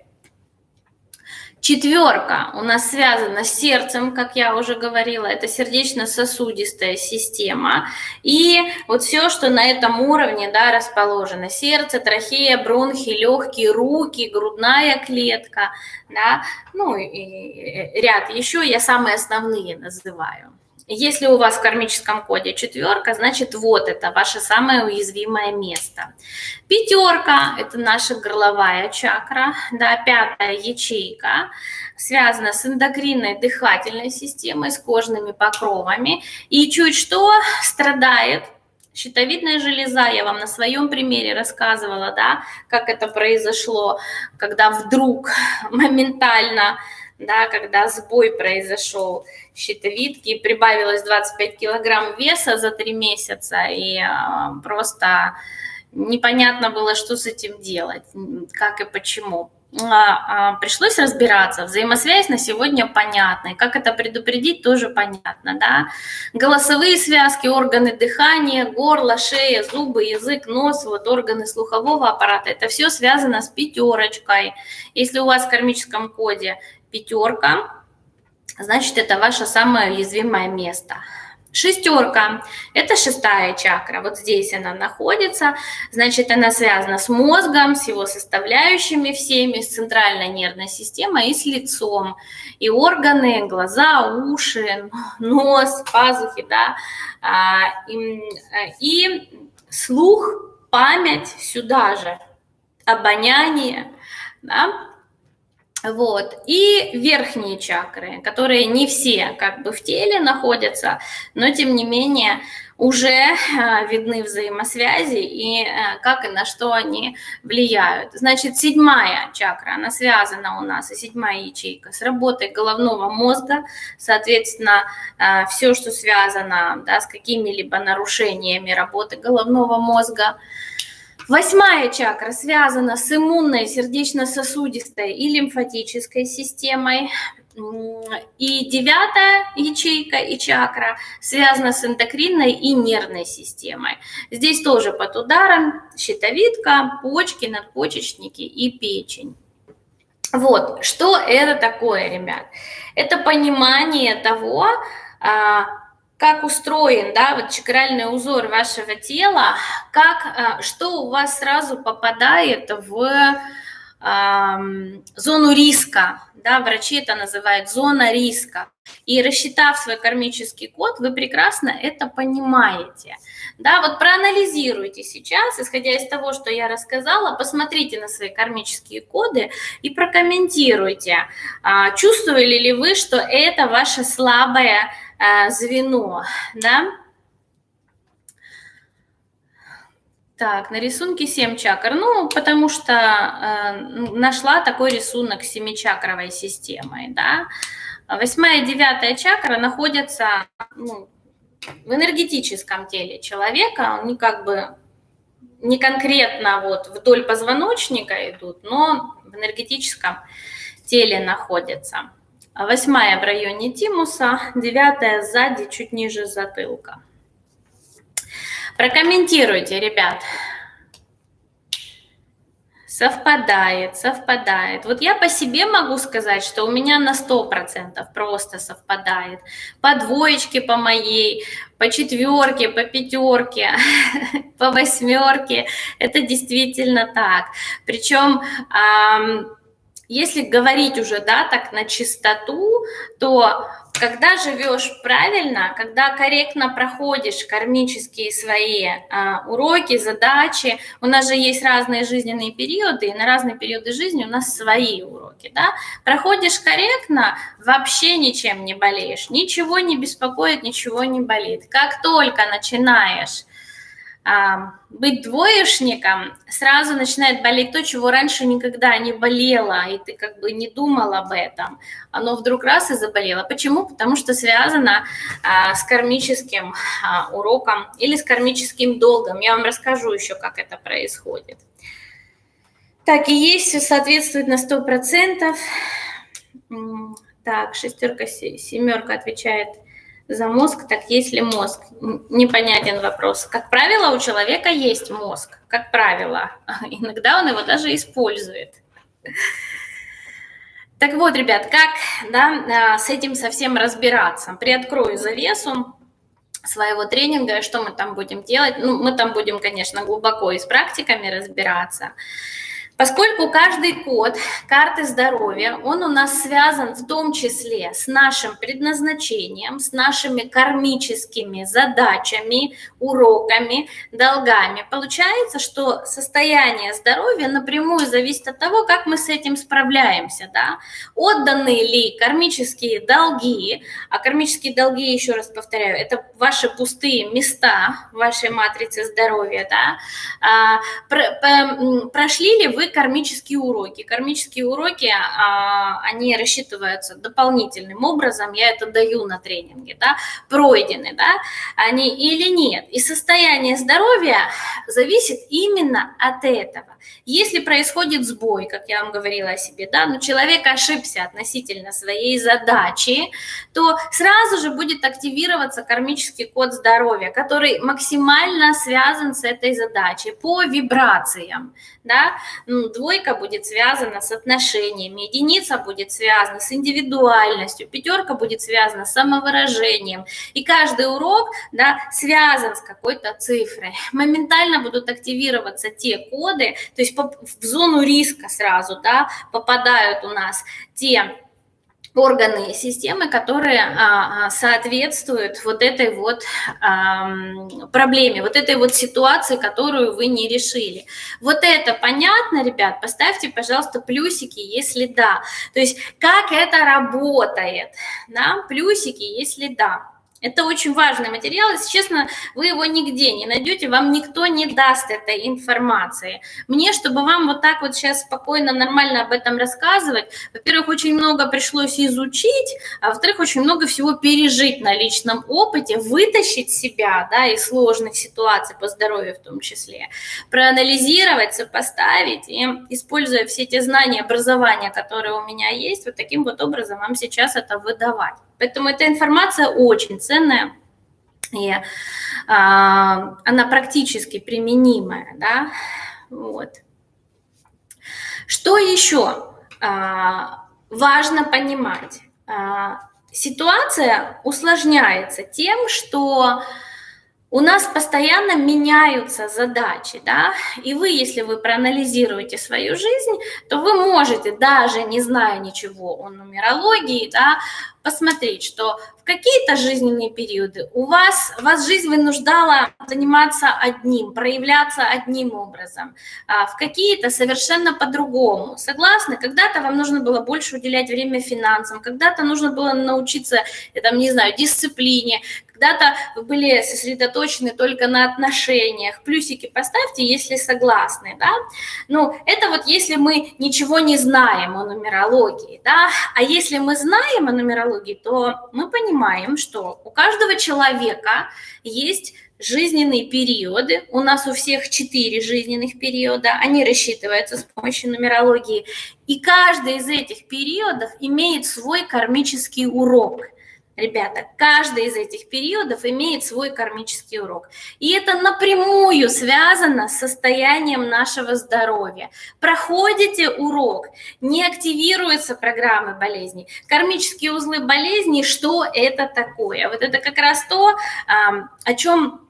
Четверка у нас связана с сердцем, как я уже говорила, это сердечно-сосудистая система. И вот все, что на этом уровне да, расположено. Сердце, трахея, бронхи, легкие, руки, грудная клетка. Да, ну и ряд еще, я самые основные называю. Если у вас в кармическом коде четверка, значит вот это ваше самое уязвимое место. Пятерка – это наша горловая чакра, да, пятая ячейка, связана с эндокринной дыхательной системой, с кожными покровами. И чуть что страдает Щитовидная железа, я вам на своем примере рассказывала, да, как это произошло, когда вдруг моментально да, когда сбой произошел щитовидки, прибавилось 25 килограмм веса за три месяца, и а, просто непонятно было, что с этим делать, как и почему. А, а, пришлось разбираться. Взаимосвязь на сегодня понятна. И как это предупредить, тоже понятно. Да? Голосовые связки, органы дыхания, горло, шея, зубы, язык, нос, вот органы слухового аппарата. Это все связано с пятерочкой. Если у вас в кармическом коде пятерка, значит, это ваше самое уязвимое место. Шестерка – это шестая чакра, вот здесь она находится, значит, она связана с мозгом, с его составляющими всеми, с центральной нервной системой и с лицом. И органы, глаза, уши, нос, пазухи, да, а, и, и слух, память сюда же, обоняние, да, вот. И верхние чакры, которые не все как бы в теле находятся, но тем не менее уже а, видны взаимосвязи и а, как и на что они влияют. Значит, седьмая чакра, она связана у нас, и седьмая ячейка, с работой головного мозга, соответственно, а, все, что связано да, с какими-либо нарушениями работы головного мозга, Восьмая чакра связана с иммунной, сердечно-сосудистой и лимфатической системой. И девятая ячейка и чакра связана с эндокринной и нервной системой. Здесь тоже под ударом щитовидка, почки, надпочечники и печень. Вот, что это такое, ребят? Это понимание того, а, как устроен, да, вот чакральный узор вашего тела, как, а, что у вас сразу попадает в э, зону риска, да, врачи это называют зона риска. И рассчитав свой кармический код, вы прекрасно это понимаете. Да, вот проанализируйте сейчас, исходя из того, что я рассказала, посмотрите на свои кармические коды и прокомментируйте, а, чувствовали ли вы, что это ваше слабое Э, звено, да. Так, на рисунке 7 чакр. Ну, потому что э, нашла такой рисунок с семичакровой системой, да. Восьмая и девятая чакра находятся ну, в энергетическом теле человека. Они как бы не конкретно вот вдоль позвоночника идут, но в энергетическом теле находятся. Восьмая в районе тимуса, девятая сзади, чуть ниже затылка. Прокомментируйте, ребят. Совпадает, совпадает. Вот я по себе могу сказать, что у меня на 100% просто совпадает. По двоечке по моей, по четверке, по пятерке, по восьмерке. Это действительно так. Причем если говорить уже, да, так на чистоту, то когда живешь правильно, когда корректно проходишь кармические свои а, уроки, задачи, у нас же есть разные жизненные периоды, и на разные периоды жизни у нас свои уроки, да, проходишь корректно, вообще ничем не болеешь, ничего не беспокоит, ничего не болит. Как только начинаешь быть двоечником, сразу начинает болеть то, чего раньше никогда не болело, и ты как бы не думал об этом. Оно вдруг раз и заболело. Почему? Потому что связано а, с кармическим а, уроком или с кармическим долгом. Я вам расскажу еще, как это происходит. Так, и есть, соответствует на 100%. Так, шестерка, семерка отвечает – за мозг, так есть ли мозг? Непонятен вопрос. Как правило, у человека есть мозг, как правило. Иногда он его даже использует. Так вот, ребят, как да, а, с этим совсем разбираться? Приоткрою завесу своего тренинга, что мы там будем делать. Ну, мы там будем, конечно, глубоко и с практиками разбираться. Поскольку каждый код карты здоровья, он у нас связан в том числе с нашим предназначением, с нашими кармическими задачами, уроками, долгами. Получается, что состояние здоровья напрямую зависит от того, как мы с этим справляемся. Да? Отданы ли кармические долги, а кармические долги, еще раз повторяю, это ваши пустые места в вашей матрице здоровья, да? а, прошли ли вы кармические уроки. Кармические уроки, а, они рассчитываются дополнительным образом, я это даю на тренинге, да, пройдены, да, они или нет. И состояние здоровья зависит именно от этого. Если происходит сбой, как я вам говорила о себе, да, но человек ошибся относительно своей задачи, то сразу же будет активироваться кармический код здоровья, который максимально связан с этой задачей по вибрациям, да, ну, двойка будет связана с отношениями, единица будет связана с индивидуальностью, пятерка будет связана с самовыражением, и каждый урок, да, связан с какой-то цифрой. Моментально будут активироваться те коды, то есть в зону риска сразу, да, попадают у нас те органы и системы, которые а, а, соответствуют вот этой вот проблеме, вот этой вот ситуации, которую вы не решили. Вот это понятно, ребят? Поставьте, пожалуйста, плюсики, если да. То есть как это работает, да? Плюсики, если да. Это очень важный материал, если честно, вы его нигде не найдете, вам никто не даст этой информации. Мне, чтобы вам вот так вот сейчас спокойно, нормально об этом рассказывать, во-первых, очень много пришлось изучить, а во-вторых, очень много всего пережить на личном опыте, вытащить себя, да, из сложных ситуаций по здоровью в том числе, проанализировать, сопоставить и, используя все те знания, образования, которые у меня есть, вот таким вот образом вам сейчас это выдавать. Поэтому эта информация очень ценная, и а, она практически применимая, да, вот. Что еще а, важно понимать? А, ситуация усложняется тем, что у нас постоянно меняются задачи, да, и вы, если вы проанализируете свою жизнь, то вы можете, даже не зная ничего о нумерологии, да, посмотреть, что в какие-то жизненные периоды у вас, вас жизнь вынуждала заниматься одним, проявляться одним образом, а в какие-то совершенно по-другому. Согласны? Когда-то вам нужно было больше уделять время финансам, когда-то нужно было научиться, там, не знаю, дисциплине, когда-то вы были сосредоточены только на отношениях. Плюсики поставьте, если согласны, да. Ну, это вот если мы ничего не знаем о нумерологии, да. А если мы знаем о нумерологии, то мы понимаем, что у каждого человека есть жизненные периоды. У нас у всех четыре жизненных периода. Они рассчитываются с помощью нумерологии. И каждый из этих периодов имеет свой кармический урок – Ребята, каждый из этих периодов имеет свой кармический урок. И это напрямую связано с состоянием нашего здоровья. Проходите урок, не активируются программы болезней. Кармические узлы болезней, что это такое? Вот это как раз то, о чем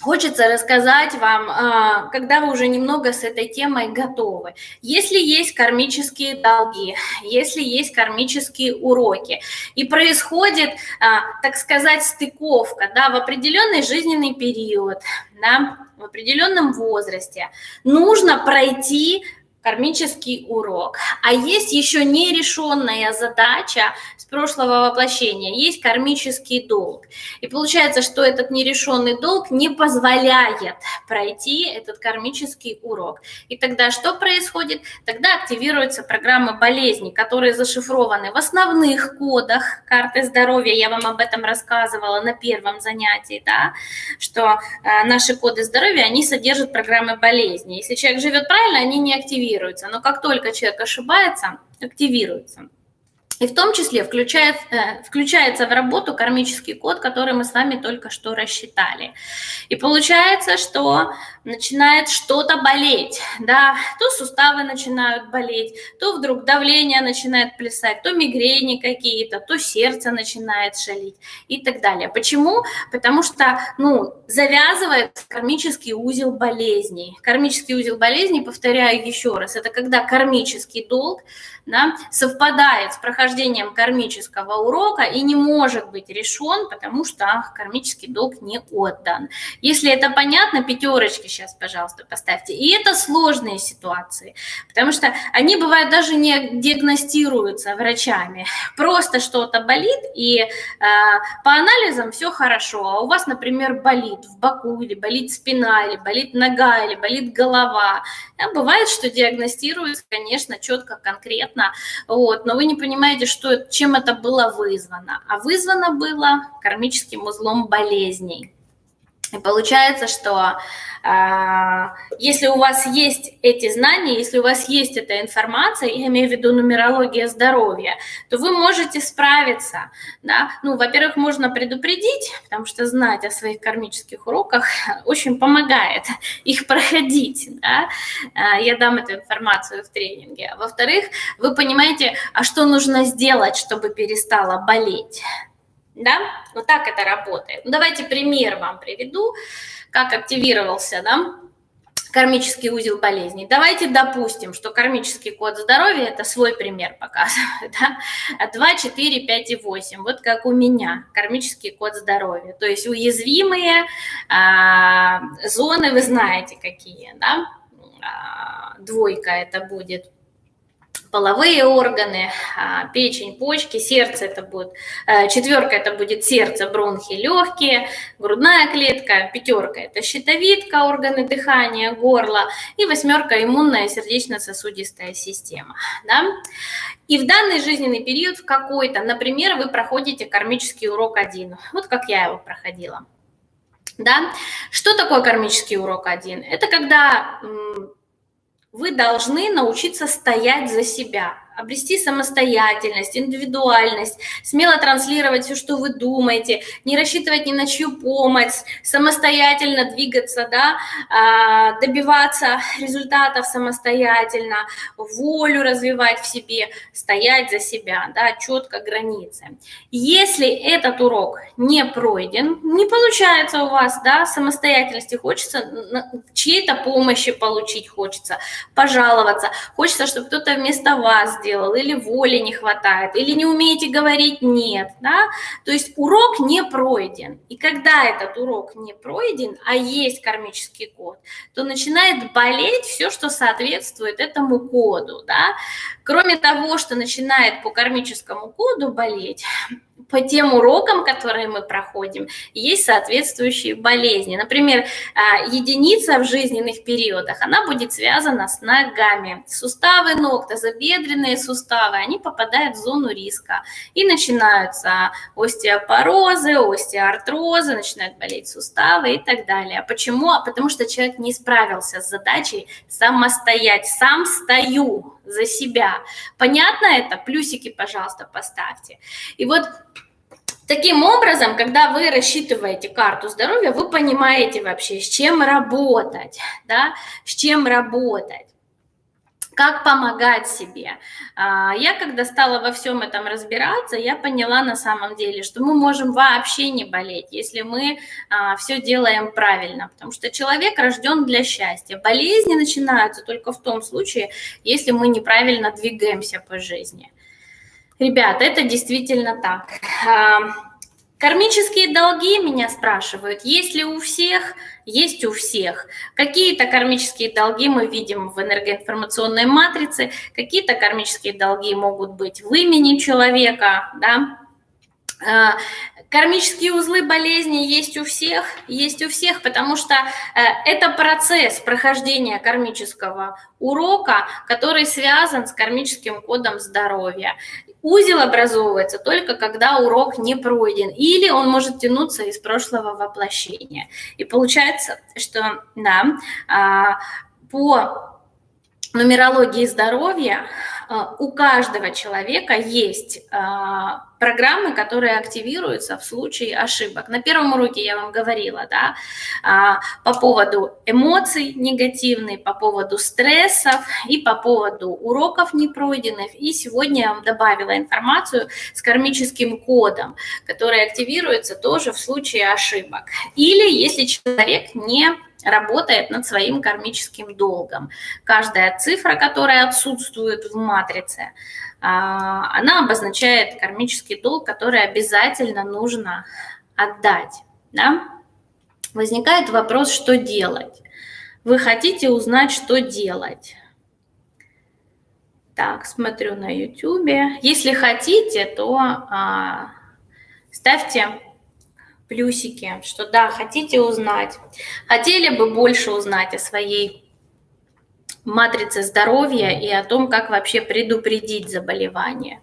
хочется рассказать вам, а, когда вы уже немного с этой темой готовы. Если есть кармические долги, если есть кармические уроки, и происходит, а, так сказать, стыковка да, в определенный жизненный период, да, в определенном возрасте, нужно пройти кармический урок. А есть еще нерешенная задача с прошлого воплощения, есть кармический долг. И получается, что этот нерешенный долг не позволяет пройти этот кармический урок. И тогда что происходит? Тогда активируются программы болезней, которые зашифрованы в основных кодах карты здоровья. Я вам об этом рассказывала на первом занятии, да, что э, наши коды здоровья, они содержат программы болезни. Если человек живет правильно, они не активируются активируется. Но как только человек ошибается, активируется. И в том числе включает, э, включается в работу кармический код, который мы с вами только что рассчитали. И получается, что начинает что-то болеть, да, то суставы начинают болеть, то вдруг давление начинает плясать, то мигрени какие-то, то сердце начинает шалить и так далее. Почему? Потому что, ну, завязывается кармический узел болезней. Кармический узел болезней, повторяю еще раз, это когда кармический долг да, совпадает с прохождением кармического урока и не может быть решен, потому что кармический долг не отдан. Если это понятно, пятерочки сейчас, пожалуйста, поставьте. И это сложные ситуации, потому что они бывают даже не диагностируются врачами. Просто что-то болит, и э, по анализам все хорошо, а у вас, например, болит в боку, или болит спина, или болит нога, или болит голова. Да, бывает, что диагностируется, конечно, четко, конкретно, вот, но вы не понимаете, что, чем это было вызвано. А вызвано было кармическим узлом болезней. И получается, что а, если у вас есть эти знания, если у вас есть эта информация, я имею в виду нумерология здоровья, то вы можете справиться. Да? Ну, во-первых, можно предупредить, потому что знать о своих кармических уроках очень помогает их проходить. Да? А, я дам эту информацию в тренинге. Во-вторых, вы понимаете, а что нужно сделать, чтобы перестало болеть. Да? Вот так это работает. Ну, давайте пример вам приведу, как активировался, да, кармический узел болезней. Давайте допустим, что кармический код здоровья, это свой пример показывает, да? 2, 4, 5 и 8, вот как у меня, кармический код здоровья. То есть уязвимые а, зоны, вы знаете какие, да? А, двойка это будет половые органы, а, печень, почки, сердце это будет, э, четверка это будет сердце, бронхи, легкие, грудная клетка, пятерка это щитовидка, органы дыхания, горло и восьмерка иммунная сердечно-сосудистая система. Да? И в данный жизненный период в какой-то, например, вы проходите кармический урок один, вот как я его проходила. Да? Что такое кармический урок один? Это когда вы должны научиться стоять за себя обрести самостоятельность, индивидуальность, смело транслировать все, что вы думаете, не рассчитывать ни на чью помощь, самостоятельно двигаться, да, а, добиваться результатов самостоятельно, волю развивать в себе, стоять за себя, да, четко границы. Если этот урок не пройден, не получается у вас, да, самостоятельности, хочется чьей-то помощи получить, хочется пожаловаться, хочется, чтобы кто-то вместо вас сделал, или воли не хватает, или не умеете говорить «нет», да, то есть урок не пройден. И когда этот урок не пройден, а есть кармический код, то начинает болеть все, что соответствует этому коду, да. Кроме того, что начинает по кармическому коду болеть, по тем урокам, которые мы проходим, есть соответствующие болезни. Например, а, единица в жизненных периодах, она будет связана с ногами. Суставы ног, тазобедренные суставы, они попадают в зону риска. И начинаются остеопорозы, остеоартрозы, начинают болеть суставы и так далее. Почему? А потому что человек не справился с задачей самостоять. Сам стою за себя. Понятно это? Плюсики, пожалуйста, поставьте. И вот Таким образом, когда вы рассчитываете карту здоровья, вы понимаете вообще, с чем работать, да, с чем работать. Как помогать себе. А, я, когда стала во всем этом разбираться, я поняла на самом деле, что мы можем вообще не болеть, если мы а, все делаем правильно, потому что человек рожден для счастья. Болезни начинаются только в том случае, если мы неправильно двигаемся по жизни. Ребят, это действительно так. Кармические долги меня спрашивают, есть ли у всех – есть у всех. Какие-то кармические долги мы видим в энергоинформационной матрице, какие-то кармические долги могут быть в имени человека, да, а, Кармические узлы болезни есть у всех, есть у всех, потому что э, это процесс прохождения кармического урока, который связан с кармическим кодом здоровья. Узел образовывается только когда урок не пройден, или он может тянуться из прошлого воплощения. И получается, что да, а, по нумерологии здоровья у каждого человека есть а, программы, которые активируются в случае ошибок. На первом уроке я вам говорила, да, а, по поводу эмоций негативных, по поводу стрессов и по поводу уроков непройденных. И сегодня я вам добавила информацию с кармическим кодом, который активируется тоже в случае ошибок. Или если человек не работает над своим кармическим долгом. Каждая цифра, которая отсутствует в матрице, а, она обозначает кармический долг, который обязательно нужно отдать. Да? Возникает вопрос, что делать. Вы хотите узнать, что делать. Так, смотрю на YouTube. Если хотите, то а, ставьте плюсики, что да, хотите узнать, хотели бы больше узнать о своей матрице здоровья и о том, как вообще предупредить заболевание.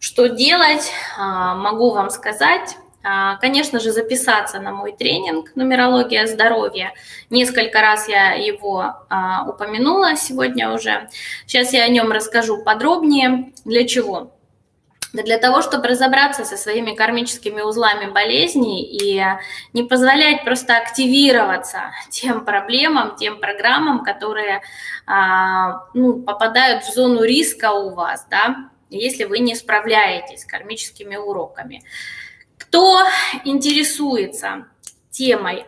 Что делать, а, могу вам сказать. А, конечно же, записаться на мой тренинг «Нумерология здоровья». Несколько раз я его а, упомянула сегодня уже. Сейчас я о нем расскажу подробнее. Для чего? Для того, чтобы разобраться со своими кармическими узлами болезней и не позволять просто активироваться тем проблемам, тем программам, которые а, ну, попадают в зону риска у вас, да, если вы не справляетесь с кармическими уроками. Кто интересуется темой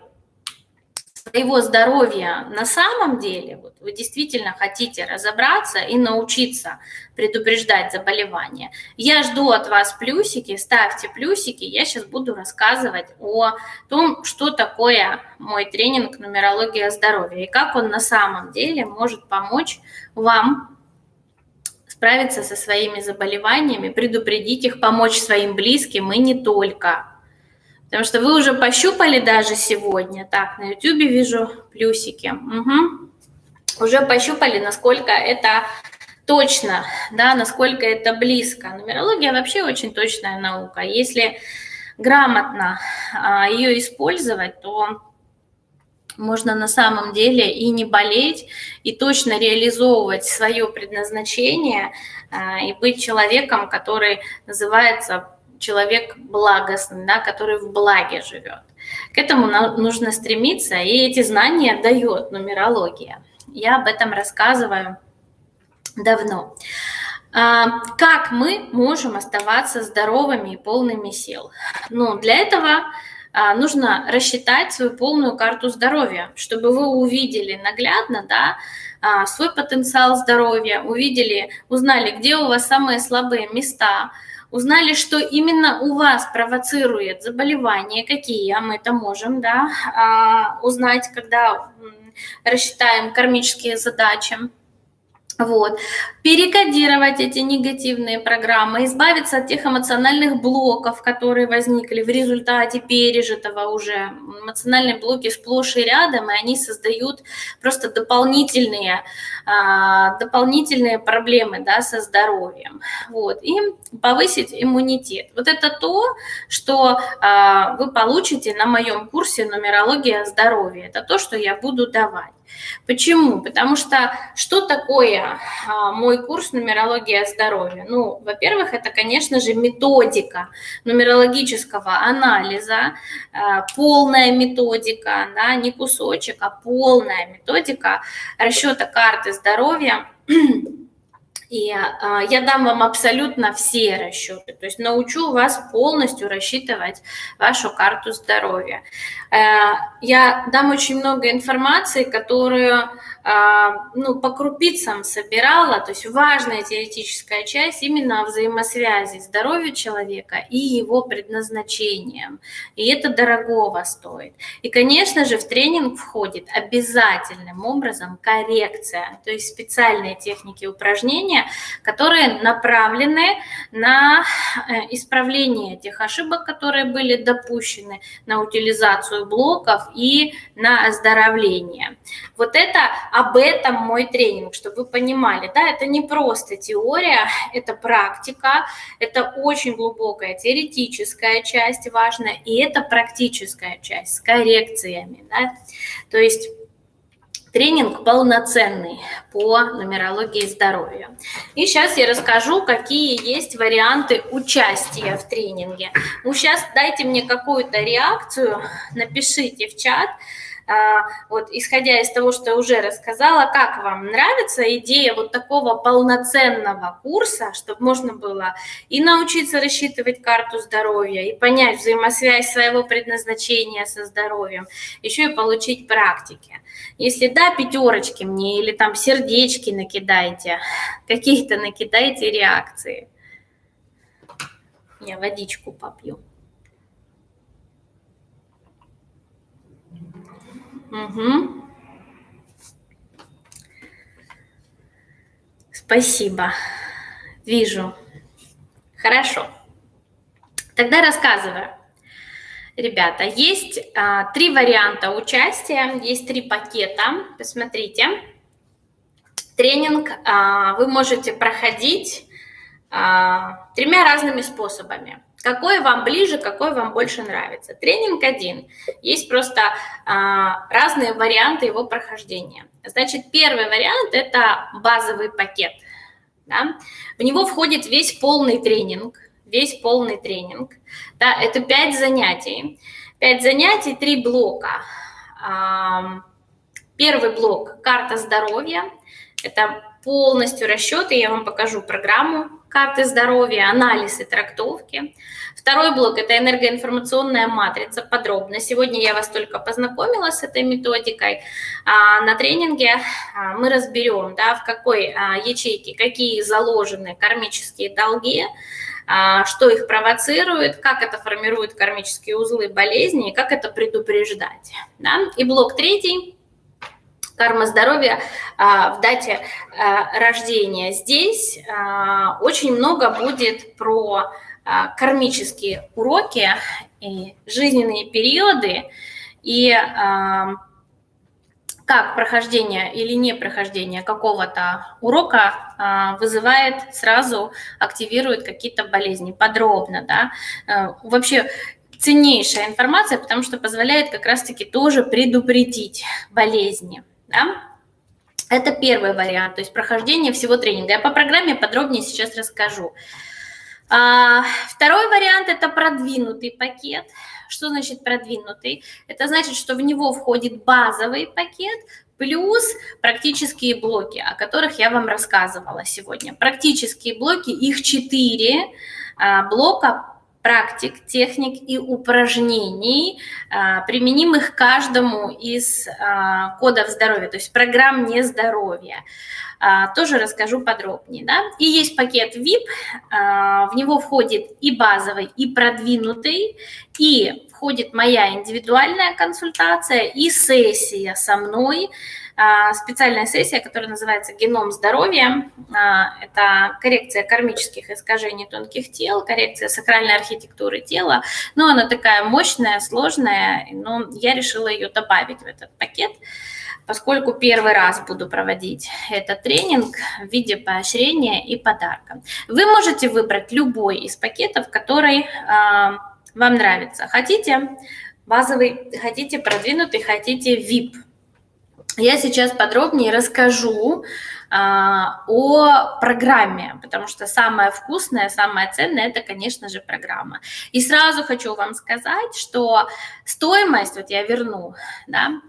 своего здоровья на самом деле, вот вы действительно хотите разобраться и научиться предупреждать заболевания, я жду от вас плюсики, ставьте плюсики, я сейчас буду рассказывать о том, что такое мой тренинг «Нумерология здоровья» и как он на самом деле может помочь вам справиться со своими заболеваниями, предупредить их, помочь своим близким и не только. Потому что вы уже пощупали даже сегодня. Так, на YouTube вижу плюсики. Угу. Уже пощупали, насколько это точно, да, насколько это близко. Нумерология вообще очень точная наука. Если грамотно а, ее использовать, то можно на самом деле и не болеть, и точно реализовывать свое предназначение, а, и быть человеком, который называется человек благостный, да, который в благе живет. К этому нужно стремиться, и эти знания дает нумерология. Я об этом рассказываю давно. А, как мы можем оставаться здоровыми и полными сил? Ну, для этого а, нужно рассчитать свою полную карту здоровья, чтобы вы увидели наглядно, да, а, свой потенциал здоровья, увидели, узнали, где у вас самые слабые места, узнали, что именно у вас провоцирует заболевание, какие мы это можем да, а, узнать, когда рассчитаем кармические задачи. Вот. Перекодировать эти негативные программы, избавиться от тех эмоциональных блоков, которые возникли в результате пережитого уже. Эмоциональные блоки сплошь и рядом, и они создают просто дополнительные, а, дополнительные проблемы да, со здоровьем. Вот. И повысить иммунитет. Вот это то, что а, вы получите на моем курсе «Нумерология здоровья». Это то, что я буду давать. Почему? Потому что что такое а, мой курс «Нумерология здоровья»? Ну, во-первых, это, конечно же, методика нумерологического анализа, а, полная методика, да, не кусочек, а полная методика расчета карты здоровья и а, я дам вам абсолютно все расчеты, то есть научу вас полностью рассчитывать вашу карту здоровья. Э, я дам очень много информации, которую а, ну, по крупицам собирала, то есть важная теоретическая часть именно о взаимосвязи здоровья человека и его предназначением. И это дорогого стоит. И, конечно же, в тренинг входит обязательным образом коррекция, то есть специальные техники упражнения, которые направлены на э, исправление тех ошибок, которые были допущены, на утилизацию блоков и на оздоровление. Вот это об этом мой тренинг, чтобы вы понимали, да, это не просто теория, это практика, это очень глубокая теоретическая часть важная, и это практическая часть с коррекциями, да, то есть тренинг полноценный по нумерологии здоровья. И сейчас я расскажу, какие есть варианты участия в тренинге. Ну, сейчас дайте мне какую-то реакцию, напишите в чат, вот, исходя из того, что я уже рассказала, как вам нравится идея вот такого полноценного курса, чтобы можно было и научиться рассчитывать карту здоровья, и понять взаимосвязь своего предназначения со здоровьем, еще и получить практики. Если да, пятерочки мне или там сердечки накидайте, какие-то накидайте реакции. Я водичку попью. Угу. Спасибо. Вижу. Хорошо. Тогда рассказываю. Ребята, есть а, три варианта участия, есть три пакета. Посмотрите. Тренинг а, вы можете проходить а, тремя разными способами. Какой вам ближе, какой вам больше нравится? Тренинг один. Есть просто а, разные варианты его прохождения. Значит, первый вариант – это базовый пакет. Да? В него входит весь полный тренинг, весь полный тренинг. Да, это пять занятий. Пять занятий, три блока. А, первый блок – карта здоровья. Это полностью расчеты, я вам покажу программу карты здоровья, анализ и трактовки. Второй блок – это энергоинформационная матрица, подробно. Сегодня я вас только познакомила с этой методикой. А на тренинге а, мы разберем, да, в какой а, ячейке какие заложены кармические долги, что их провоцирует, как это формирует кармические узлы болезни и как это предупреждать. Да? И блок третий карма здоровья а, в дате а, рождения. Здесь а, очень много будет про кармические уроки и жизненные периоды, и как прохождение или не прохождение какого-то урока вызывает сразу, активирует какие-то болезни подробно, да. Вообще ценнейшая информация, потому что позволяет как раз-таки тоже предупредить болезни. Да? Это первый вариант, то есть прохождение всего тренинга. Я по программе подробнее сейчас расскажу. А, второй вариант – это продвинутый пакет. Что значит продвинутый? Это значит, что в него входит базовый пакет плюс практические блоки, о которых я вам рассказывала сегодня. Практические блоки, их четыре а, блока практик, техник и упражнений, а, применимых каждому из а, кодов здоровья, то есть программ нездоровья. А, тоже расскажу подробнее. Да? И есть пакет VIP, в него входит и базовый, и продвинутый, и входит моя индивидуальная консультация, и сессия со мной, специальная сессия, которая называется «Геном здоровья». А, это коррекция кармических искажений тонких тел, коррекция сакральной архитектуры тела. Но она такая мощная, сложная, но я решила ее добавить в этот пакет, поскольку первый раз буду проводить этот тренинг в виде поощрения и подарка. Вы можете выбрать любой из пакетов, который а, вам нравится. Хотите базовый, хотите продвинутый, хотите VIP – я сейчас подробнее расскажу а, о программе, потому что самое вкусное, самое ценное – это, конечно же, программа. И сразу хочу вам сказать, что стоимость, вот я верну, да,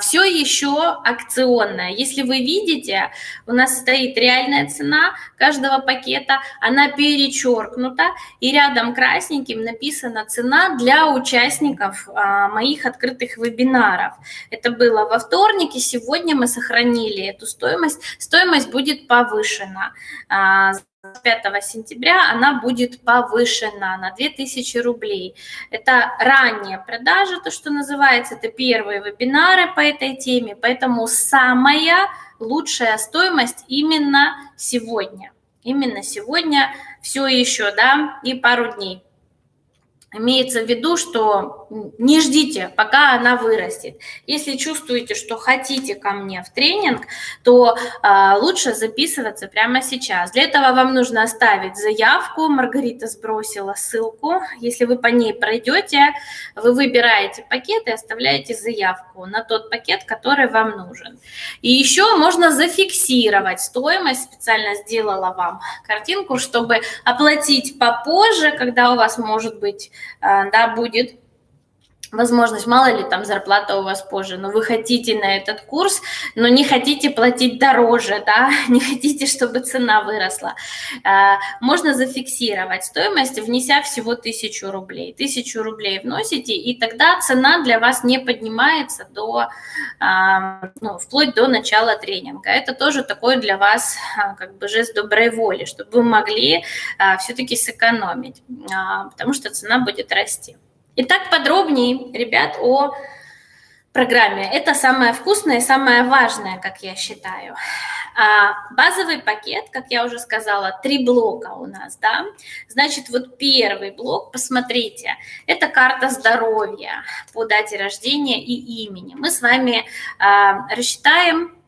все еще акционная. Если вы видите, у нас стоит реальная цена каждого пакета, она перечеркнута, и рядом красненьким написана цена для участников а, моих открытых вебинаров. Это было во вторник, и сегодня мы сохранили эту стоимость. Стоимость будет повышена. А, 5 сентября она будет повышена на 2000 рублей. Это ранняя продажа, то, что называется, это первые вебинары по этой теме, поэтому самая лучшая стоимость именно сегодня. Именно сегодня все еще, да, и пару дней. Имеется в виду, что не ждите, пока она вырастет. Если чувствуете, что хотите ко мне в тренинг, то э, лучше записываться прямо сейчас. Для этого вам нужно оставить заявку. Маргарита сбросила ссылку. Если вы по ней пройдете, вы выбираете пакет и оставляете заявку на тот пакет, который вам нужен. И еще можно зафиксировать стоимость. Специально сделала вам картинку, чтобы оплатить попозже, когда у вас может быть да, будет возможность, мало ли там зарплата у вас позже, но вы хотите на этот курс, но не хотите платить дороже, да, не хотите, чтобы цена выросла, э, можно зафиксировать стоимость, внеся всего тысячу рублей. Тысячу рублей вносите, и тогда цена для вас не поднимается до, э, ну, вплоть до начала тренинга. Это тоже такой для вас как бы жест доброй воли, чтобы вы могли все-таки сэкономить, потому что цена будет расти. Итак, подробнее, ребят, о программе. Это самое вкусное и самое важное, как я считаю. А базовый пакет, как я уже сказала, три блока у нас, да. Значит, вот первый блок, посмотрите, это карта здоровья по дате рождения и имени. Мы с вами а, рассчитаем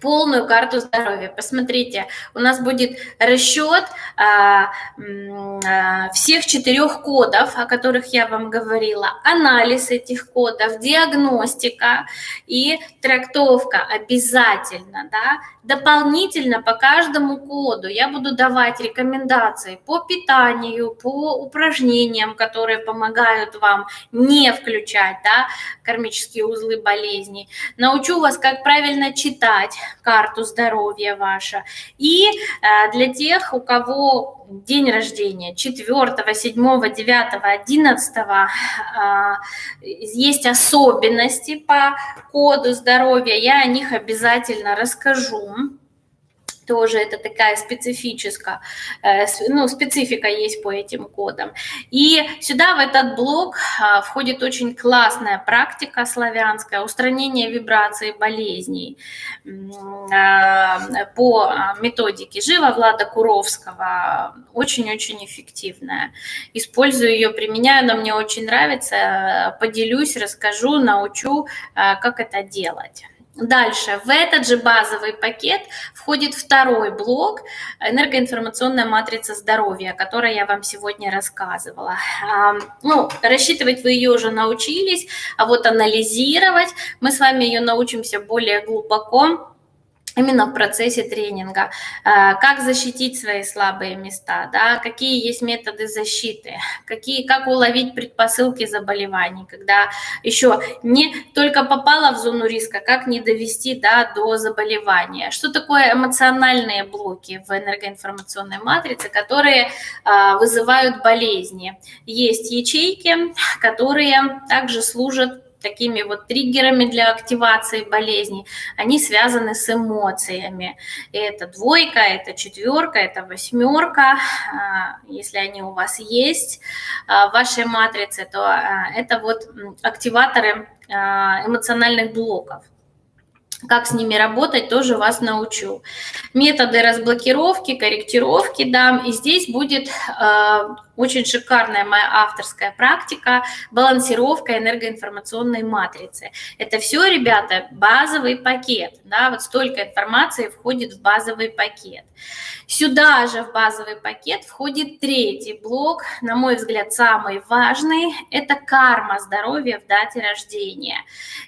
полную карту здоровья. Посмотрите, у нас будет расчет а, а, всех четырех кодов, о которых я вам говорила, анализ этих кодов, диагностика и трактовка обязательно, да, дополнительно по каждому коду я буду давать рекомендации по питанию, по упражнениям, которые помогают вам не включать, да, кармические узлы болезней. Научу вас, как правильно читать, карту здоровья ваша. И э, для тех, у кого день рождения 4, 7, 9, 11 есть особенности по коду здоровья, я о них обязательно расскажу тоже это такая специфическая, э, ну, специфика есть по этим кодам. И сюда в этот блок а, входит очень классная практика славянская, устранение вибраций болезней а, по методике Жива Влада Куровского, очень-очень эффективная. Использую ее, применяю, она мне очень нравится, поделюсь, расскажу, научу, а, как это делать. Дальше, в этот же базовый пакет входит второй блок энергоинформационная матрица здоровья, о которой я вам сегодня рассказывала. Ну, рассчитывать вы ее уже научились, а вот анализировать мы с вами ее научимся более глубоко именно в процессе тренинга, а, как защитить свои слабые места, да, какие есть методы защиты, какие, как уловить предпосылки заболеваний, когда еще не только попала в зону риска, как не довести да, до заболевания. Что такое эмоциональные блоки в энергоинформационной матрице, которые а, вызывают болезни? Есть ячейки, которые также служат такими вот триггерами для активации болезни, они связаны с эмоциями. Это двойка, это четверка, это восьмерка. А, если они у вас есть а, в вашей матрице, то а, это вот активаторы эмоциональных блоков. Как с ними работать, тоже вас научу. Методы разблокировки, корректировки дам. И здесь будет очень шикарная моя авторская практика балансировка энергоинформационной матрицы. Это все, ребята, базовый пакет. Да, вот столько информации входит в базовый пакет. Сюда же в базовый пакет входит третий блок, на мой взгляд, самый важный. Это карма здоровья в дате рождения.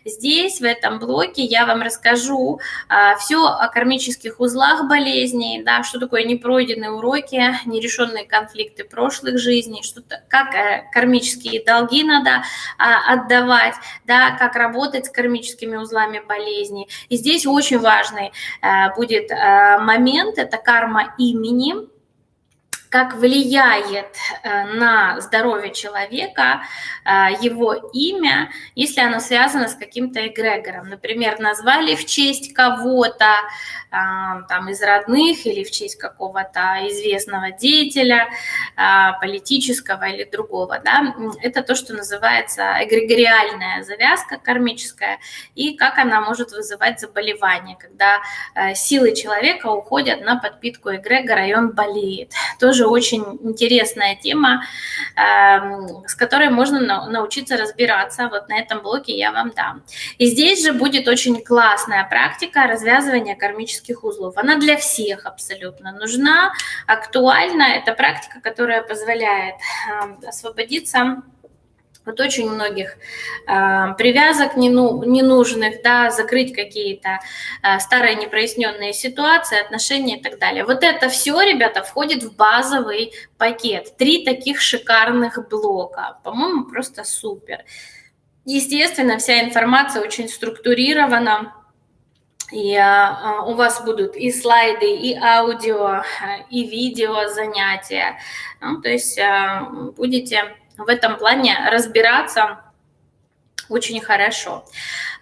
Здесь, в этом блоке, я вам расскажу а, все о кармических узлах болезней, да, что такое непройденные уроки, нерешенные конфликты прошлых жизней, что как а, кармические долги надо а, отдавать, да, как работать с кармическими узлами болезней. И здесь очень важный а, будет а, момент, это карма имени, как влияет э, на здоровье человека э, его имя, если оно связано с каким-то эгрегором. Например, назвали в честь кого-то, а, там, из родных или в честь какого-то известного деятеля, политического или другого. Да? Это то, что называется эгрегориальная завязка кармическая, и как она может вызывать заболевание, когда э, силы человека уходят на подпитку эгрегора, и он болеет. Тоже очень интересная тема, эм, с которой можно научиться разбираться. Вот на этом блоке я вам дам. И здесь же будет очень классная практика развязывания кармических кармических узлов. Она для всех абсолютно нужна, актуальна. Это практика, которая позволяет эм, освободиться от очень многих э, привязок нену, ненужных, да, закрыть какие-то э, старые непроясненные ситуации, отношения и так далее. Вот это все, ребята, входит в базовый пакет. Три таких шикарных блока. По-моему, просто супер. Естественно, вся информация очень структурирована и а, у вас будут и слайды, и аудио, и видео занятия. Ну, то есть а, будете в этом плане разбираться очень хорошо.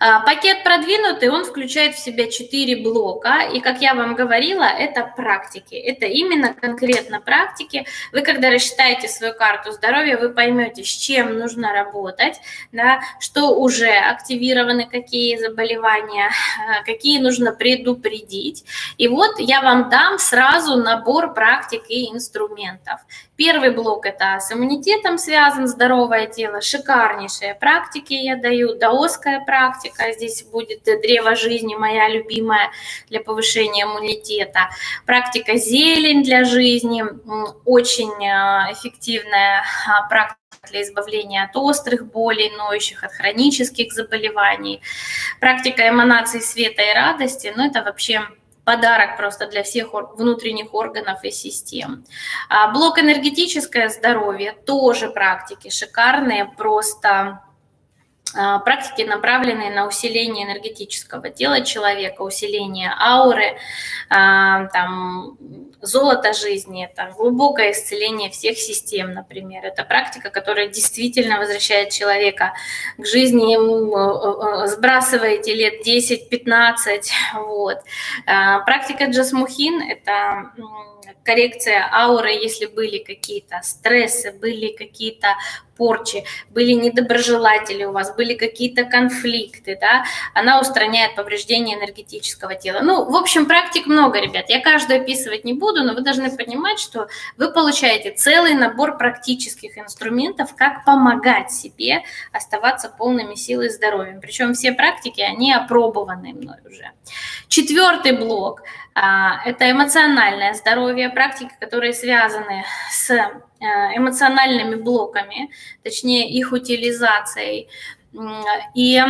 А, пакет продвинутый, он включает в себя 4 блока, и, как я вам говорила, это практики, это именно конкретно практики. Вы, когда рассчитаете свою карту здоровья, вы поймете, с чем нужно работать, да, что уже активированы, какие заболевания, а, какие нужно предупредить. И вот я вам дам сразу набор практик и инструментов. Первый блок – это с иммунитетом связан, здоровое тело, шикарнейшие практики я даю, даосская практика, здесь будет древо жизни, моя любимая для повышения иммунитета, практика зелень для жизни, очень э, эффективная а, практика для избавления от острых болей, ноющих, от хронических заболеваний, практика эманации света и радости, ну это вообще подарок просто для всех внутренних органов и систем. А, блок энергетическое здоровье, тоже практики шикарные, просто а, практики, направленные на усиление энергетического тела человека, усиление ауры, а, там, золото жизни, там, глубокое исцеление всех систем, например. Это практика, которая действительно возвращает человека к жизни, э, э, сбрасываете лет 10-15. Вот. А, практика Джасмухин – это коррекция ауры, если были какие-то стрессы, были какие-то порчи, были недоброжелатели у вас, были какие-то конфликты, да, она устраняет повреждение энергетического тела. Ну, в общем, практик много, ребят. Я каждую описывать не буду, но вы должны понимать, что вы получаете целый набор практических инструментов, как помогать себе оставаться полными силой и здоровьем. Причем все практики, они опробованы мной уже. Четвертый блок а, – это эмоциональное здоровье, практики, которые связаны с эмоциональными блоками, точнее их утилизацией. И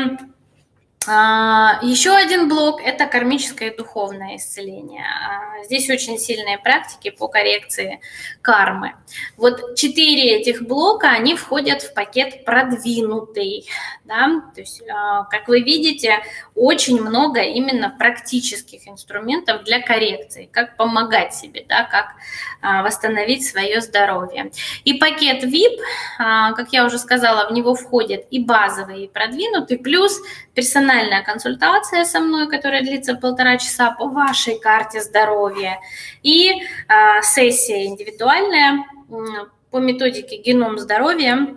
Еще один блок – это кармическое и духовное исцеление. А, здесь очень сильные практики по коррекции кармы. Вот четыре этих блока, они входят в пакет продвинутый. Да? То есть, а, как вы видите, очень много именно практических инструментов для коррекции, как помогать себе, да, как восстановить свое здоровье. И пакет VIP, как я уже сказала, в него входят и базовый, и продвинутый, плюс персональная консультация со мной, которая длится полтора часа по вашей карте здоровья, и э, сессия индивидуальная по методике геном здоровья,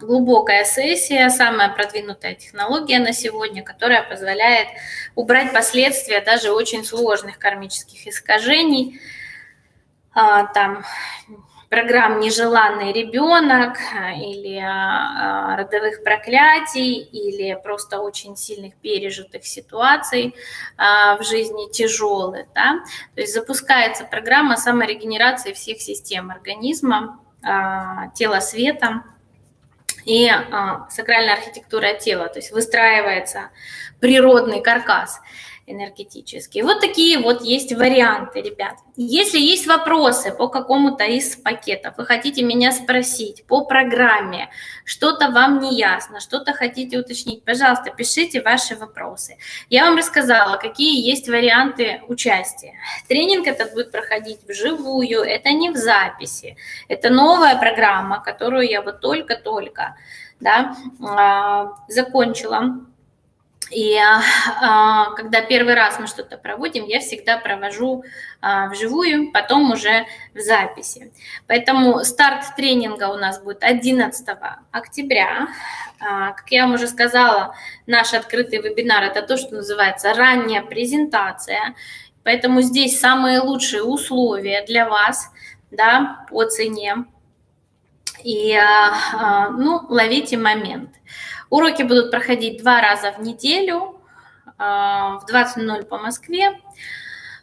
глубокая сессия, самая продвинутая технология на сегодня, которая позволяет убрать последствия даже очень сложных кармических искажений, а, там программ «Нежеланный ребенок» или а, родовых проклятий, или просто очень сильных пережитых ситуаций а, в жизни тяжелых. Да? То есть запускается программа саморегенерации всех систем организма, а, тела света, и сакральная архитектура тела, то есть выстраивается природный каркас энергетические. Вот такие вот есть варианты, ребят. Если есть вопросы по какому-то из пакетов, вы хотите меня спросить по программе, что-то вам не ясно, что-то хотите уточнить, пожалуйста, пишите ваши вопросы. Я вам рассказала, какие есть варианты участия. Тренинг этот будет проходить вживую, это не в записи. Это новая программа, которую я вот только-только да, а, закончила и а, когда первый раз мы что-то проводим, я всегда провожу а, вживую, потом уже в записи. Поэтому старт тренинга у нас будет 11 октября. А, как я вам уже сказала, наш открытый вебинар – это то, что называется ранняя презентация. Поэтому здесь самые лучшие условия для вас да, по цене. И ну, ловите момент. Уроки будут проходить два раза в неделю а, в 20.00 по Москве.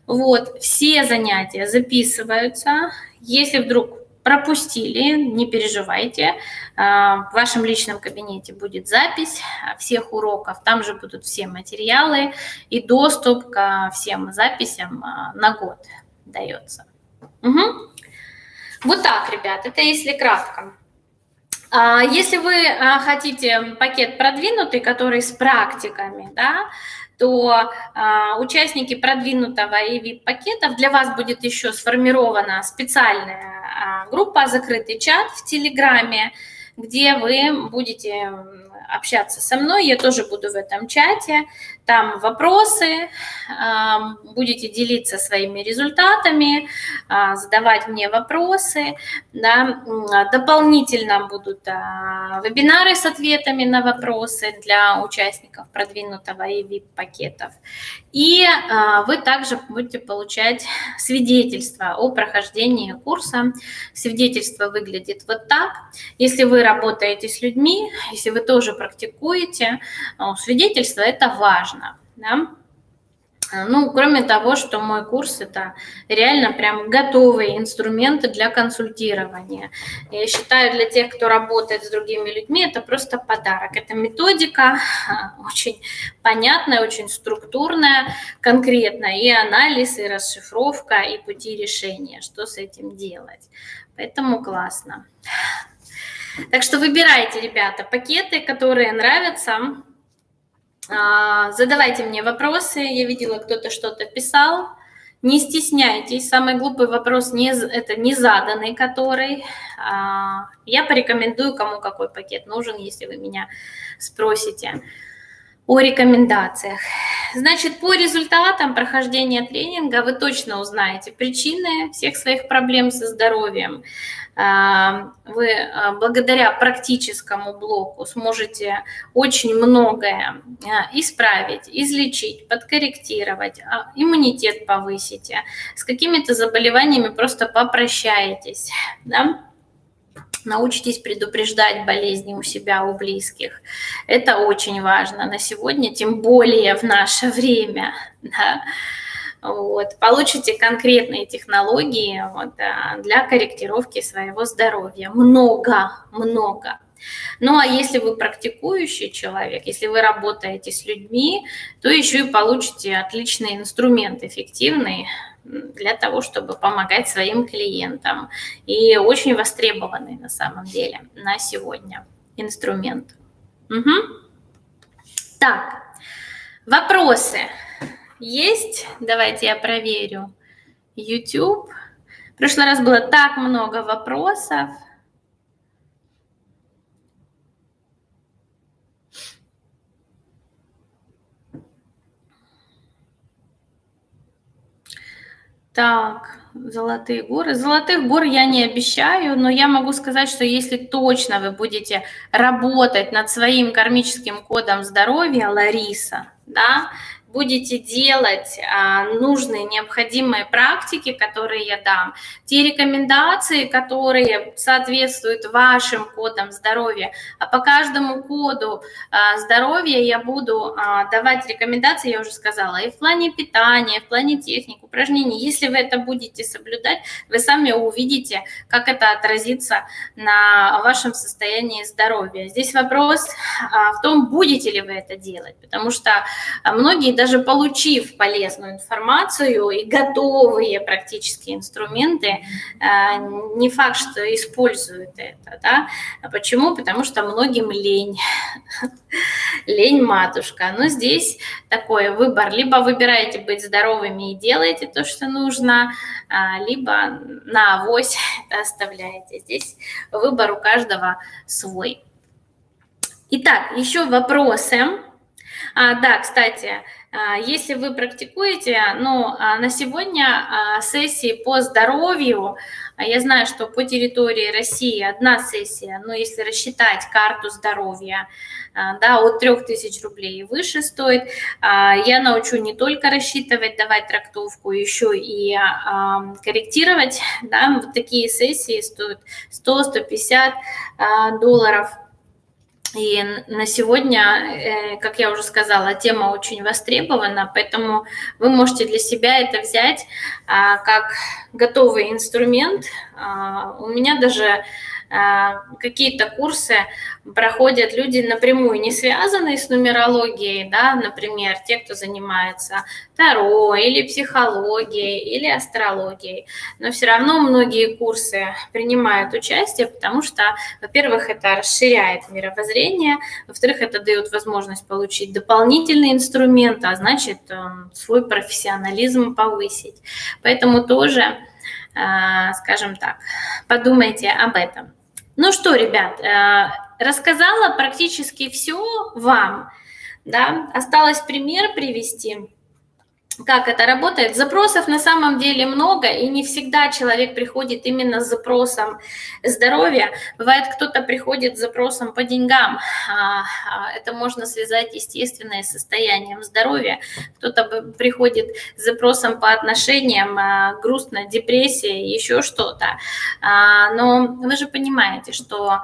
Вот, все занятия записываются. Если вдруг пропустили, не переживайте. А, в вашем личном кабинете будет запись всех уроков. Там же будут все материалы и доступ ко всем записям а, на год дается. Угу. Вот так, ребят, это если кратко. А, если вы а, хотите пакет продвинутый, который с практиками, да, то а, участники продвинутого и VIP-пакетов для вас будет еще сформирована специальная группа, закрытый чат в Телеграме, где вы будете общаться со мной, я тоже буду в этом чате, там вопросы, будете делиться своими результатами, а, задавать мне вопросы, да. дополнительно будут а, вебинары с ответами на вопросы для участников продвинутого и VIP-пакетов. И а, вы также будете получать свидетельство о прохождении курса. Свидетельство выглядит вот так. Если вы работаете с людьми, если вы тоже практикуете, свидетельство – это важно. Да? Ну, кроме того, что мой курс – это реально прям готовые инструменты для консультирования. Я считаю, для тех, кто работает с другими людьми, это просто подарок. Это методика очень понятная, очень структурная, конкретная, и анализ, и расшифровка, и пути решения, что с этим делать. Поэтому классно. Так что выбирайте, ребята, пакеты, которые нравятся, задавайте мне вопросы. Я видела, кто-то что-то писал. Не стесняйтесь. Самый глупый вопрос не, это не заданный, который. А, я порекомендую, кому какой пакет нужен, если вы меня спросите о рекомендациях. Значит, по результатам прохождения тренинга вы точно узнаете причины всех своих проблем со здоровьем. А, вы а, благодаря практическому блоку сможете очень многое а, исправить, излечить, подкорректировать, иммунитет повысите, с какими-то заболеваниями просто попрощаетесь, да? Научитесь предупреждать болезни у себя, у близких. Это очень важно на сегодня, тем более в наше время. Да? Вот. Получите конкретные технологии вот, для корректировки своего здоровья. Много, много. Ну а если вы практикующий человек, если вы работаете с людьми, то еще и получите отличный инструмент, эффективный для того, чтобы помогать своим клиентам. И очень востребованный на самом деле на сегодня инструмент. Угу. Так, вопросы есть? Давайте я проверю. YouTube. В прошлый раз было так много вопросов. Так, золотые горы. Золотых гор я не обещаю, но я могу сказать, что если точно вы будете работать над своим кармическим кодом здоровья, Лариса, да, будете делать а, нужные, необходимые практики, которые я дам, те рекомендации, которые соответствуют вашим кодам здоровья, а по каждому коду а, здоровья я буду а, давать рекомендации, я уже сказала, и в плане питания, и в плане техник, упражнений. Если вы это будете соблюдать, вы сами увидите, как это отразится на вашем состоянии здоровья. Здесь вопрос в том, будете ли вы это делать, потому что многие, даже получив полезную информацию и готовые практически инструменты, а, не факт, что используют это. Да? Почему? Потому что многим лень. Лень матушка. Но здесь такой выбор. Либо выбираете быть здоровыми и делаете то, что нужно, а, либо на авось оставляете. Здесь выбор у каждого свой. Итак, еще вопросы. А, да, кстати, если вы практикуете, ну, а, на сегодня а, сессии по здоровью, я знаю, что по территории России одна сессия, но если рассчитать карту здоровья, да, от 3000 рублей и выше стоит, я научу не только рассчитывать, давать трактовку, еще и корректировать, да, вот такие сессии стоят 100-150 долларов – и на сегодня, э, как я уже сказала, тема очень востребована, поэтому вы можете для себя это взять а, как готовый инструмент. А, у меня даже какие-то курсы проходят люди напрямую, не связанные с нумерологией, да, например, те, кто занимается таро или психологией или астрологией, но все равно многие курсы принимают участие, потому что, во-первых, это расширяет мировоззрение, во-вторых, это дает возможность получить дополнительный инструмент, а значит, эм, свой профессионализм повысить. Поэтому тоже, а, скажем так, подумайте об этом. Ну что, ребят, э, рассказала практически все вам. Да? Осталось пример привести как это работает. Запросов на самом деле много, и не всегда человек приходит именно с запросом здоровья. Бывает, кто-то приходит с запросом по деньгам. А, а, это можно связать естественное состоянием здоровья. Кто-то приходит с запросом по отношениям, а, грустно, депрессия, еще что-то. Но вы же понимаете, что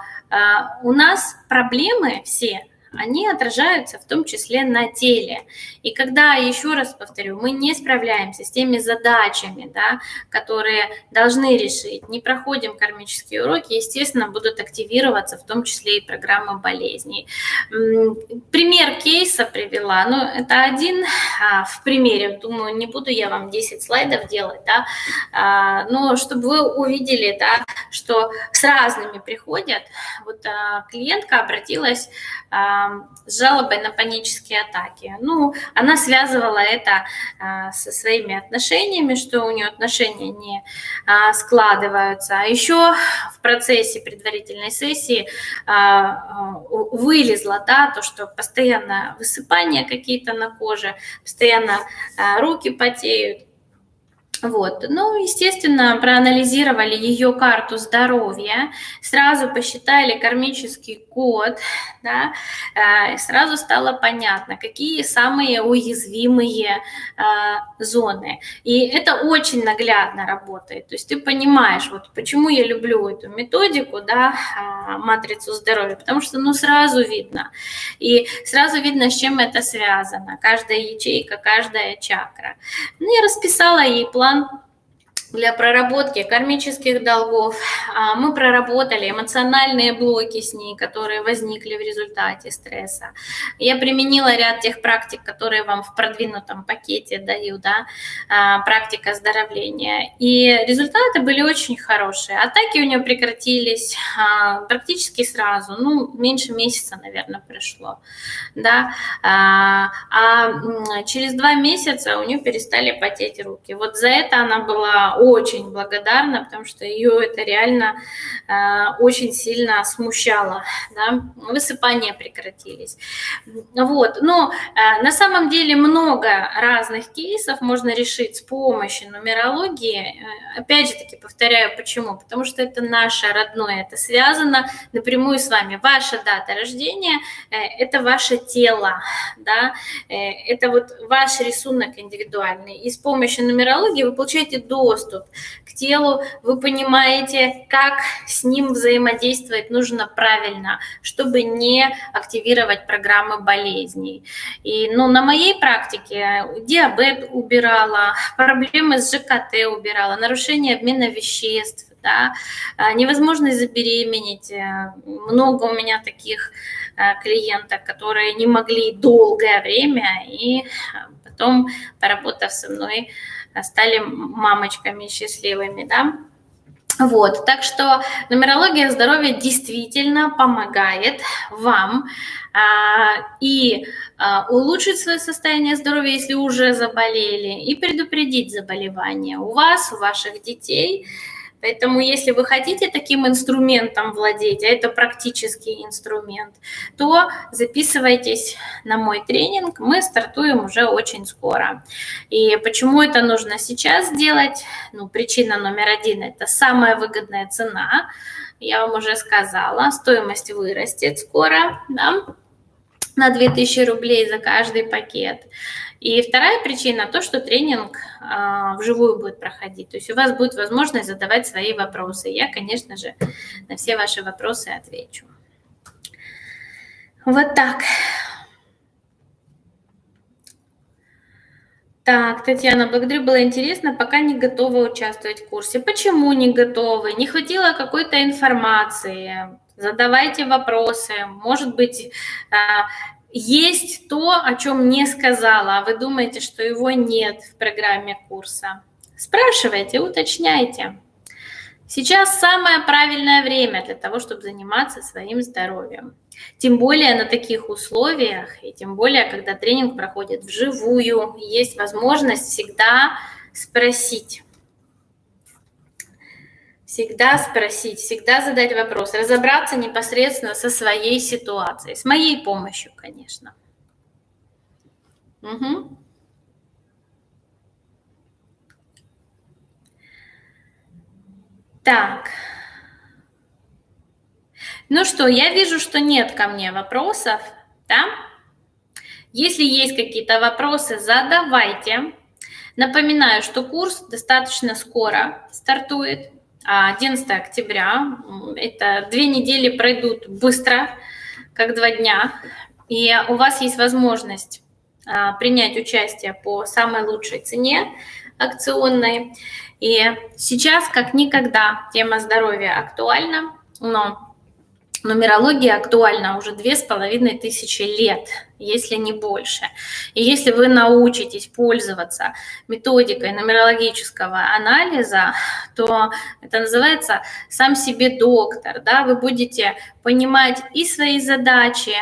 у нас проблемы все – они отражаются в том числе на теле. И когда, еще раз повторю, мы не справляемся с теми задачами, да, которые должны решить, не проходим кармические уроки, естественно, будут активироваться в том числе и программы болезней. Пример кейса привела, ну, это один а, в примере, думаю, не буду я вам 10 слайдов делать, да, а, но чтобы вы увидели, да, что с разными приходят, вот а, клиентка обратилась жалобой на панические атаки. Ну, она связывала это а, со своими отношениями, что у нее отношения не а, складываются. А еще в процессе предварительной сессии а, вылезло да, то, что постоянно высыпания какие-то на коже, постоянно руки потеют, вот. Ну, естественно, проанализировали ее карту здоровья, сразу посчитали кармический код, да, э, сразу стало понятно, какие самые уязвимые э, зоны. И это очень наглядно работает. То есть ты понимаешь, вот почему я люблю эту методику, да, э, матрицу здоровья, потому что, ну, сразу видно. И сразу видно, с чем это связано. Каждая ячейка, каждая чакра. Ну, я расписала ей план план для проработки кармических долгов. А, мы проработали эмоциональные блоки с ней, которые возникли в результате стресса. Я применила ряд тех практик, которые вам в продвинутом пакете даю, да, а, практика оздоровления. И результаты были очень хорошие. Атаки у нее прекратились а, практически сразу, ну, меньше месяца, наверное, пришло. Да. А через два месяца у нее перестали потеть руки. Вот за это она была очень благодарна, потому что ее это реально э, очень сильно смущало. Да? Высыпания прекратились. Вот. Но э, на самом деле много разных кейсов можно решить с помощью нумерологии. Э, опять же таки повторяю, почему? Потому что это наше родное, это связано напрямую с вами. Ваша дата рождения э, – это ваше тело, да? э, это вот ваш рисунок индивидуальный. И с помощью нумерологии вы получаете доступ к телу, вы понимаете, как с ним взаимодействовать нужно правильно, чтобы не активировать программы болезней. И ну, на моей практике диабет убирала, проблемы с ЖКТ убирала, нарушение обмена веществ, да, а, невозможность забеременеть. Э, много у меня таких э, клиенток, которые не могли долгое время и потом, поработав со мной, стали мамочками счастливыми, да. Вот, так что нумерология здоровья действительно помогает вам а, и а, улучшить свое состояние здоровья, если уже заболели, и предупредить заболевания у вас, у ваших детей, Поэтому если вы хотите таким инструментом владеть, а это практический инструмент, то записывайтесь на мой тренинг, мы стартуем уже очень скоро. И почему это нужно сейчас сделать? Ну, причина номер один – это самая выгодная цена. Я вам уже сказала, стоимость вырастет скоро, да, на 2000 рублей за каждый пакет. И вторая причина то, что тренинг а, вживую будет проходить. То есть у вас будет возможность задавать свои вопросы. Я, конечно же, на все ваши вопросы отвечу. Вот так. Так, Татьяна, благодарю, было интересно, пока не готова участвовать в курсе. Почему не готовы? Не хватило какой-то информации? Задавайте вопросы. Может быть, а, есть то, о чем не сказала, а вы думаете, что его нет в программе курса. Спрашивайте, уточняйте. Сейчас самое правильное время для того, чтобы заниматься своим здоровьем. Тем более на таких условиях, и тем более, когда тренинг проходит вживую, есть возможность всегда спросить всегда спросить, всегда задать вопрос, разобраться непосредственно со своей ситуацией, с моей помощью, конечно. Угу. Так. Ну что, я вижу, что нет ко мне вопросов, да? Если есть какие-то вопросы, задавайте. Напоминаю, что курс достаточно скоро стартует. 11 октября. Это две недели пройдут быстро, как два дня. И у вас есть возможность а, принять участие по самой лучшей цене акционной. И сейчас, как никогда, тема здоровья актуальна, но Нумерология актуальна уже две с половиной тысячи лет, если не больше. И если вы научитесь пользоваться методикой нумерологического анализа, то это называется сам себе доктор. Да? Вы будете понимать и свои задачи,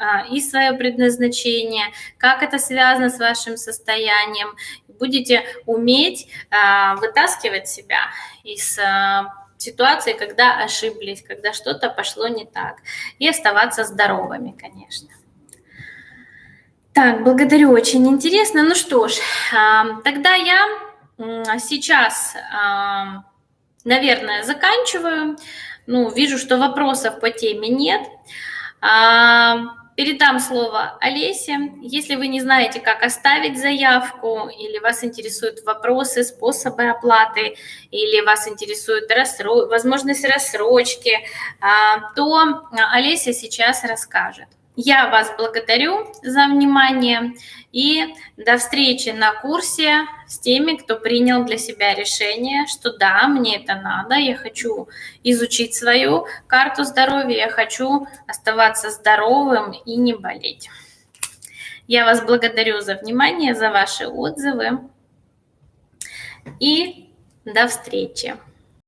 а, и свое предназначение, как это связано с вашим состоянием. Будете уметь а, вытаскивать себя из а, ситуации, когда ошиблись, когда что-то пошло не так. И оставаться здоровыми, конечно. Так, благодарю, очень интересно. Ну что ж, тогда я сейчас, наверное, заканчиваю. Ну, вижу, что вопросов по теме нет. Передам слово Олесе. Если вы не знаете, как оставить заявку, или вас интересуют вопросы, способы оплаты, или вас интересует рассро... возможность рассрочки, а, то Олеся сейчас расскажет. Я вас благодарю за внимание и до встречи на курсе с теми, кто принял для себя решение, что да, мне это надо, я хочу изучить свою карту здоровья, я хочу оставаться здоровым и не болеть. Я вас благодарю за внимание, за ваши отзывы и до встречи.